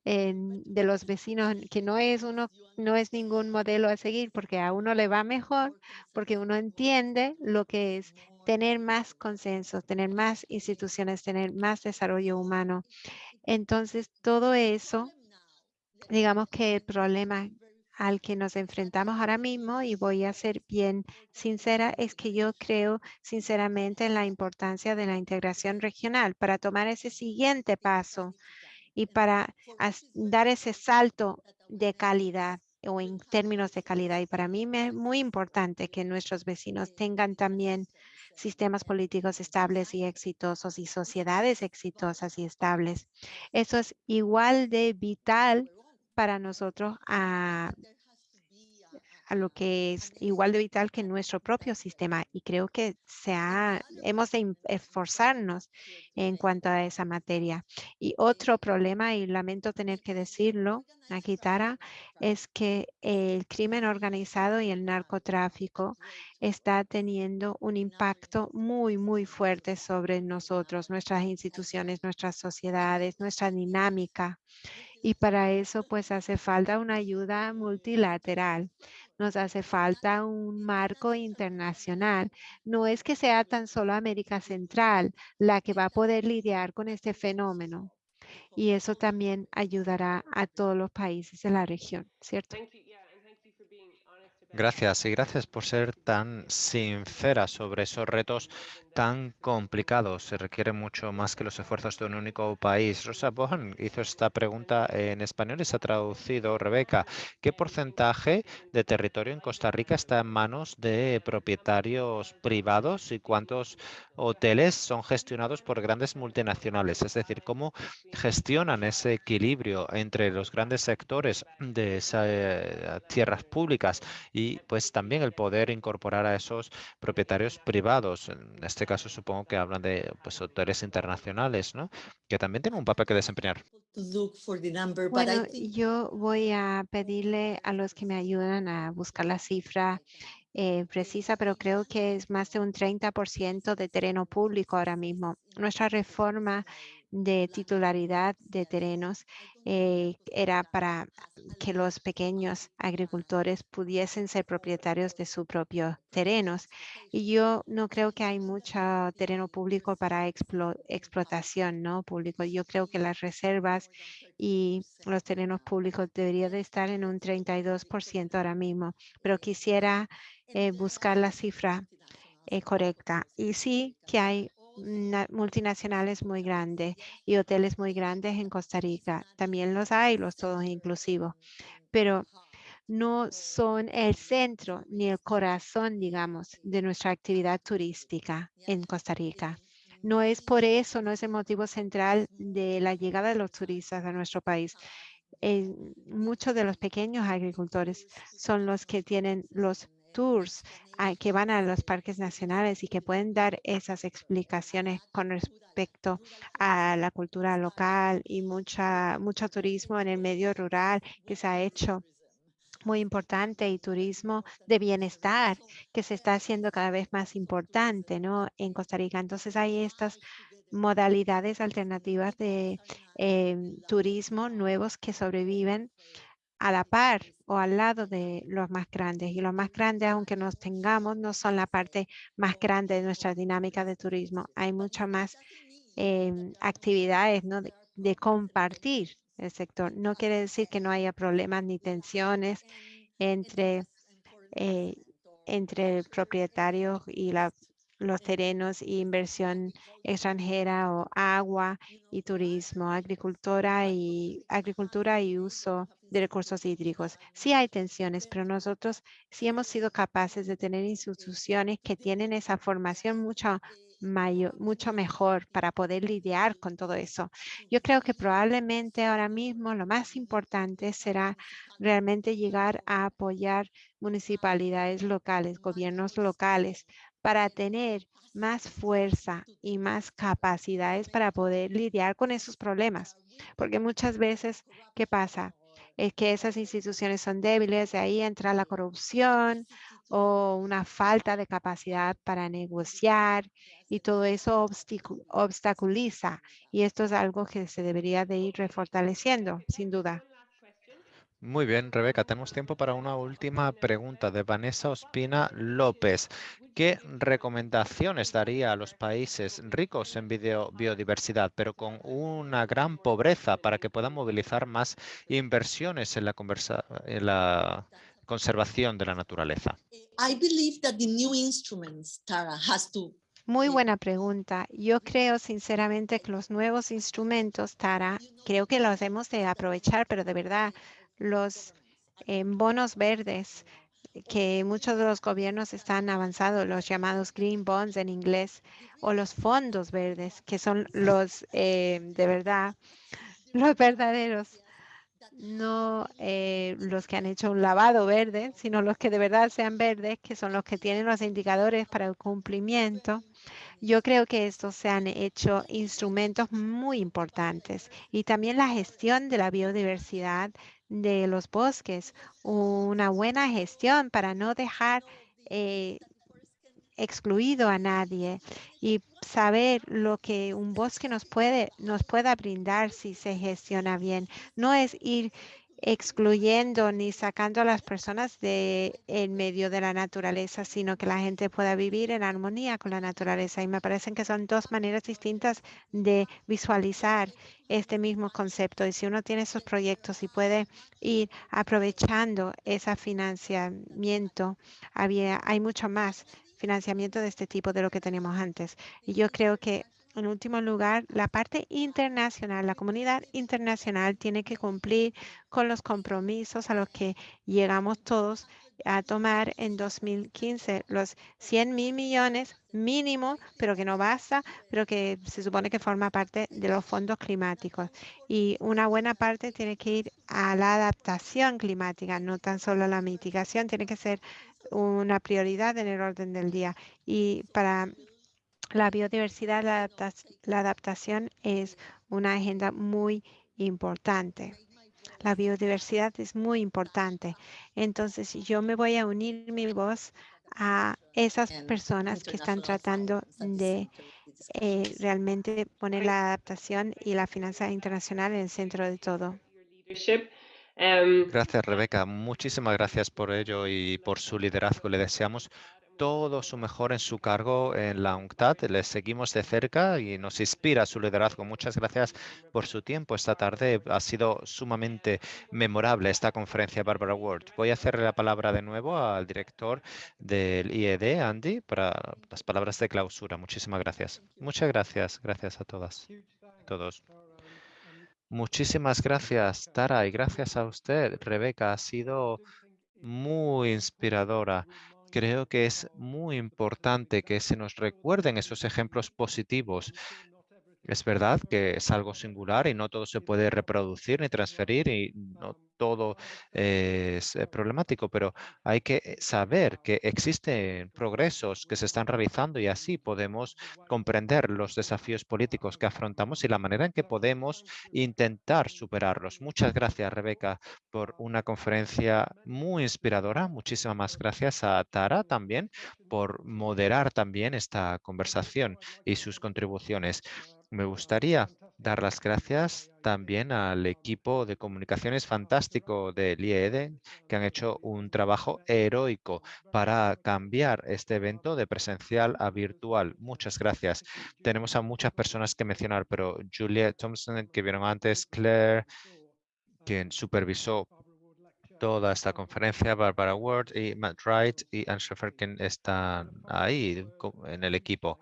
de los vecinos, que no es uno, no es ningún modelo a seguir, porque a uno le va mejor, porque uno entiende lo que es tener más consenso, tener más instituciones, tener más desarrollo humano. Entonces, todo eso, digamos que el problema al que nos enfrentamos ahora mismo, y voy a ser bien sincera, es que yo creo sinceramente en la importancia de la integración regional para tomar ese siguiente paso y para dar ese salto de calidad o en términos de calidad. Y para mí es muy importante que nuestros vecinos tengan también sistemas políticos estables y exitosos y sociedades exitosas y estables. Eso es igual de vital para nosotros a, a lo que es igual de vital que nuestro propio sistema. Y creo que se ha- hemos de esforzarnos en cuanto a esa materia. Y otro problema, y lamento tener que decirlo aquí, es que el crimen organizado y el narcotráfico está teniendo un impacto muy, muy fuerte sobre nosotros, nuestras instituciones, nuestras sociedades, nuestra dinámica. Y para eso, pues hace falta una ayuda multilateral. Nos hace falta un marco internacional. No es que sea tan solo América Central la que va a poder lidiar con este fenómeno. Y eso también ayudará a todos los países de la región, ¿cierto? Gracias y gracias por ser tan sincera sobre esos retos tan complicados. Se requiere mucho más que los esfuerzos de un único país. Rosa Bohan hizo esta pregunta en español y se ha traducido. Rebeca, ¿qué porcentaje de territorio en Costa Rica está en manos de propietarios privados y cuántos hoteles son gestionados por grandes multinacionales? Es decir, ¿cómo gestionan ese equilibrio entre los grandes sectores de esas eh, tierras públicas y pues también el poder incorporar a esos propietarios privados. En este caso supongo que hablan de pues, hoteles internacionales, ¿no? Que también tienen un papel que desempeñar. Bueno, yo voy a pedirle a los que me ayudan a buscar la cifra eh, precisa, pero creo que es más de un 30% de terreno público ahora mismo. Nuestra reforma de titularidad de terrenos eh, era para que los pequeños agricultores pudiesen ser propietarios de sus propios terrenos. Y yo no creo que hay mucho terreno público para explo- explotación, ¿no? Público. Yo creo que las reservas y los terrenos públicos deberían de estar en un 32% ahora mismo, pero quisiera eh, buscar la cifra eh, correcta. Y sí que hay multinacionales muy grandes y hoteles muy grandes en Costa Rica. También los hay, los todos inclusivos, pero no son el centro ni el corazón, digamos, de nuestra actividad turística en Costa Rica. No es por eso, no es el motivo central de la llegada de los turistas a nuestro país. Muchos de los pequeños agricultores son los que tienen los tours ah, que van a los parques nacionales y que pueden dar esas explicaciones con respecto a la cultura local y mucha, mucho turismo en el medio rural que se ha hecho muy importante y turismo de bienestar que se está haciendo cada vez más importante, ¿no? En Costa Rica. Entonces hay estas modalidades alternativas de em, turismo nuevos que sobreviven a la par o al lado de los más grandes. Y los más grandes, aunque nos tengamos, no son la parte más grande de nuestra dinámica de turismo. Hay muchas más em, actividades ¿no? de, compartir el sector. No quiere decir que no haya problemas ni tensiones entre, eh, entre el propietario y la, los terrenos y inversión extranjera o agua y turismo, agricultura y agricultura y uso de recursos hídricos. Sí hay tensiones, pero nosotros sí hemos sido capaces de tener instituciones que tienen esa formación mucho mayor, mucho mejor para poder lidiar con todo eso. Yo creo que probablemente ahora mismo lo más importante será realmente llegar a apoyar municipalidades locales, gobiernos locales, para tener más fuerza y más capacidades para poder lidiar con esos problemas. Porque muchas veces, ¿qué pasa? Es que esas instituciones son débiles, de ahí entra la corrupción o una falta de capacidad para negociar y todo eso obstaculiza. Y esto es algo que se debería de ir refortaleciendo, sin duda. Muy bien, Rebeca, tenemos tiempo para una última pregunta de Vanessa Ospina López. ¿Qué recomendaciones daría a los países ricos en biodiversidad, pero con una gran pobreza para que puedan movilizar más inversiones en la, conversa- en la conservación de la naturaleza? I believe that the new instruments, Tara, has to Muy buena pregunta. Yo creo sinceramente que los nuevos instrumentos, Tara, creo que los hemos de aprovechar, pero de verdad, los eh, bonos verdes que muchos de los gobiernos están avanzados, los llamados green bonds en inglés, o los fondos verdes, que son los eh, de verdad, los verdaderos, no eh, los que han hecho un lavado verde, sino los que de verdad sean verdes, que son los que tienen los indicadores para el cumplimiento. Yo creo que estos se han hecho instrumentos muy importantes y también la gestión de la biodiversidad de los bosques, una buena gestión para no dejar eh, excluido a nadie y saber lo que un bosque nos puede nos pueda brindar si se gestiona bien. No es ir excluyendo ni sacando a las personas de en medio de la naturaleza, sino que la gente pueda vivir en armonía con la naturaleza. Y me parecen que son dos maneras distintas de visualizar este mismo concepto. Y si uno tiene esos proyectos y puede ir aprovechando ese financiamiento, había, hay mucho más financiamiento de este tipo de lo que teníamos antes. Y yo creo que en último lugar, la parte internacional, la comunidad internacional tiene que cumplir con los compromisos a los que llegamos todos a tomar en 2015, los 100 mil millones mínimo, pero que no basta, pero que se supone que forma parte de los fondos climáticos. Y una buena parte tiene que ir a la adaptación climática, no tan solo a la mitigación, tiene que ser una prioridad en el orden del día. Y para la biodiversidad, la, la adaptación es una agenda muy importante. La biodiversidad es muy importante. Entonces, yo me voy a unir mi voz a esas personas que están tratando de eh, realmente poner la adaptación y la finanza internacional en el centro de todo. Gracias, Rebeca. Muchísimas gracias por ello y por su liderazgo. Le deseamos todo su mejor en su cargo en la UNCTAD. Le seguimos de cerca y nos inspira su liderazgo. Muchas gracias por su tiempo esta tarde. Ha sido sumamente memorable esta conferencia, Barbara Ward. Voy a hacerle la palabra de nuevo al director del IED, Andy, para las palabras de clausura. Muchísimas gracias. Muchas gracias. Gracias a todas. Todos. Muchísimas gracias, Tara, y gracias a usted, Rebeca. Ha sido muy inspiradora. Creo que es muy importante que se nos recuerden esos ejemplos positivos. Es verdad que es algo singular y no todo se puede reproducir ni transferir y no todo es eh, problemático, pero hay que eh, saber que existen progresos que se están realizando y así podemos comprender los desafíos políticos que afrontamos y la manera en que podemos intentar superarlos. Muchas gracias, Rebeca, por una conferencia muy inspiradora. Muchísimas gracias a Tara también por moderar también esta conversación y sus contribuciones. Me gustaría dar las gracias también al equipo de comunicaciones fantástico del IED que han hecho un trabajo heroico para cambiar este evento de presencial a virtual. Muchas gracias. Tenemos a muchas personas que mencionar, pero Julia Thompson, que vieron antes, Claire, quien supervisó toda esta conferencia, Barbara Ward y Matt Wright y Anne Schaffer, están ahí en el equipo.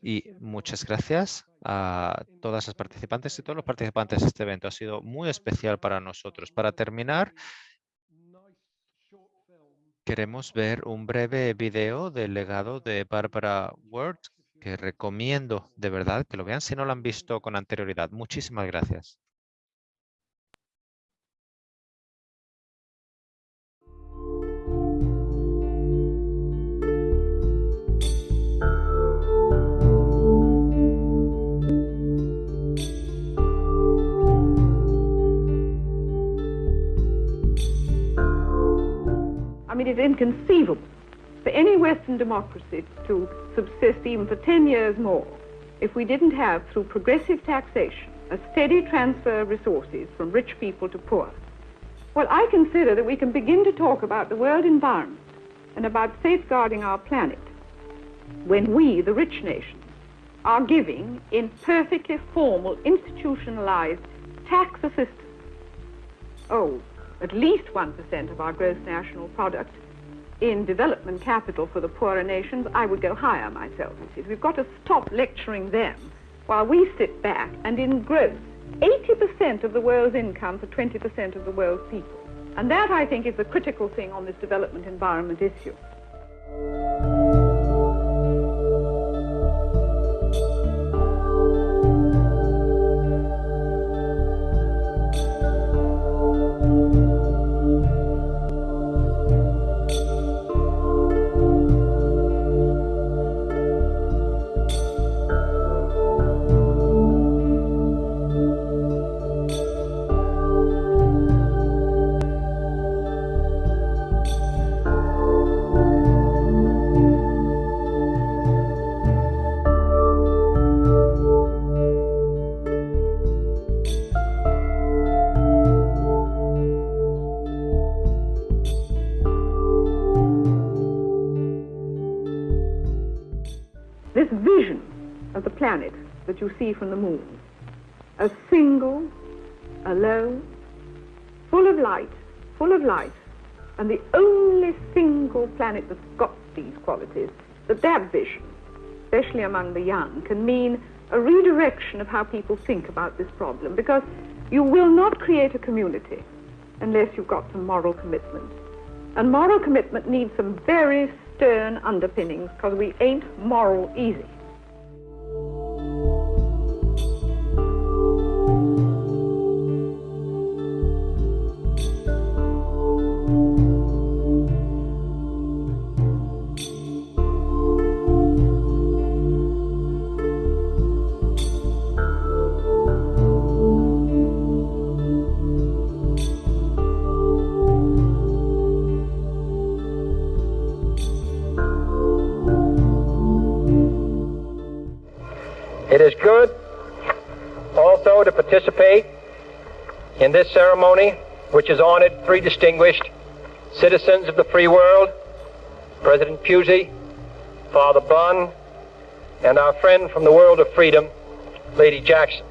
Y muchas gracias a todas las participantes y todos los participantes de este evento. Ha sido muy especial para nosotros. Para terminar, queremos ver un breve video del legado de Barbara Ward que recomiendo de verdad que lo vean si no lo han visto con anterioridad. Muchísimas gracias. I mean, it's inconceivable for any Western democracy to subsist even for 10 years more if we didn't have, through progressive taxation, a steady transfer of resources from rich people to poor. Well, I consider that we can begin to talk about the world environment and about safeguarding our planet when we, the rich nations, are giving in perfectly formal, institutionalized tax assistance. Oh, at least 1% of our gross national product in development capital for the poorer nations, I would go higher myself. We've got to stop lecturing them while we sit back and engross 80% of the world's income for 20% of the world's people. And that, I think, is the critical thing on this development environment issue. See from the moon, a single, alone, full of light, full of life, and the only single planet that's got these qualities, that that vision, especially among the young, can mean a redirection of how people think about this problem, because you will not create a community unless you've got some moral commitment. And moral commitment needs some very stern underpinnings because we ain't moral easy. This ceremony, which has honored three distinguished citizens of the free world President Pusey, Father Bunn, and our friend from the world of freedom, Lady Jackson.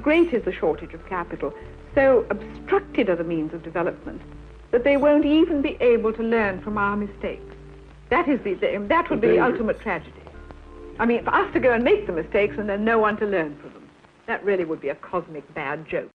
Great is the shortage of capital, so obstructed are the means of development, that they won't even be able to learn from our mistakes. That is the, the that would be the ultimate tragedy. I mean, for us to go and make the mistakes and then no one to learn from them. That really would be a cosmic bad joke.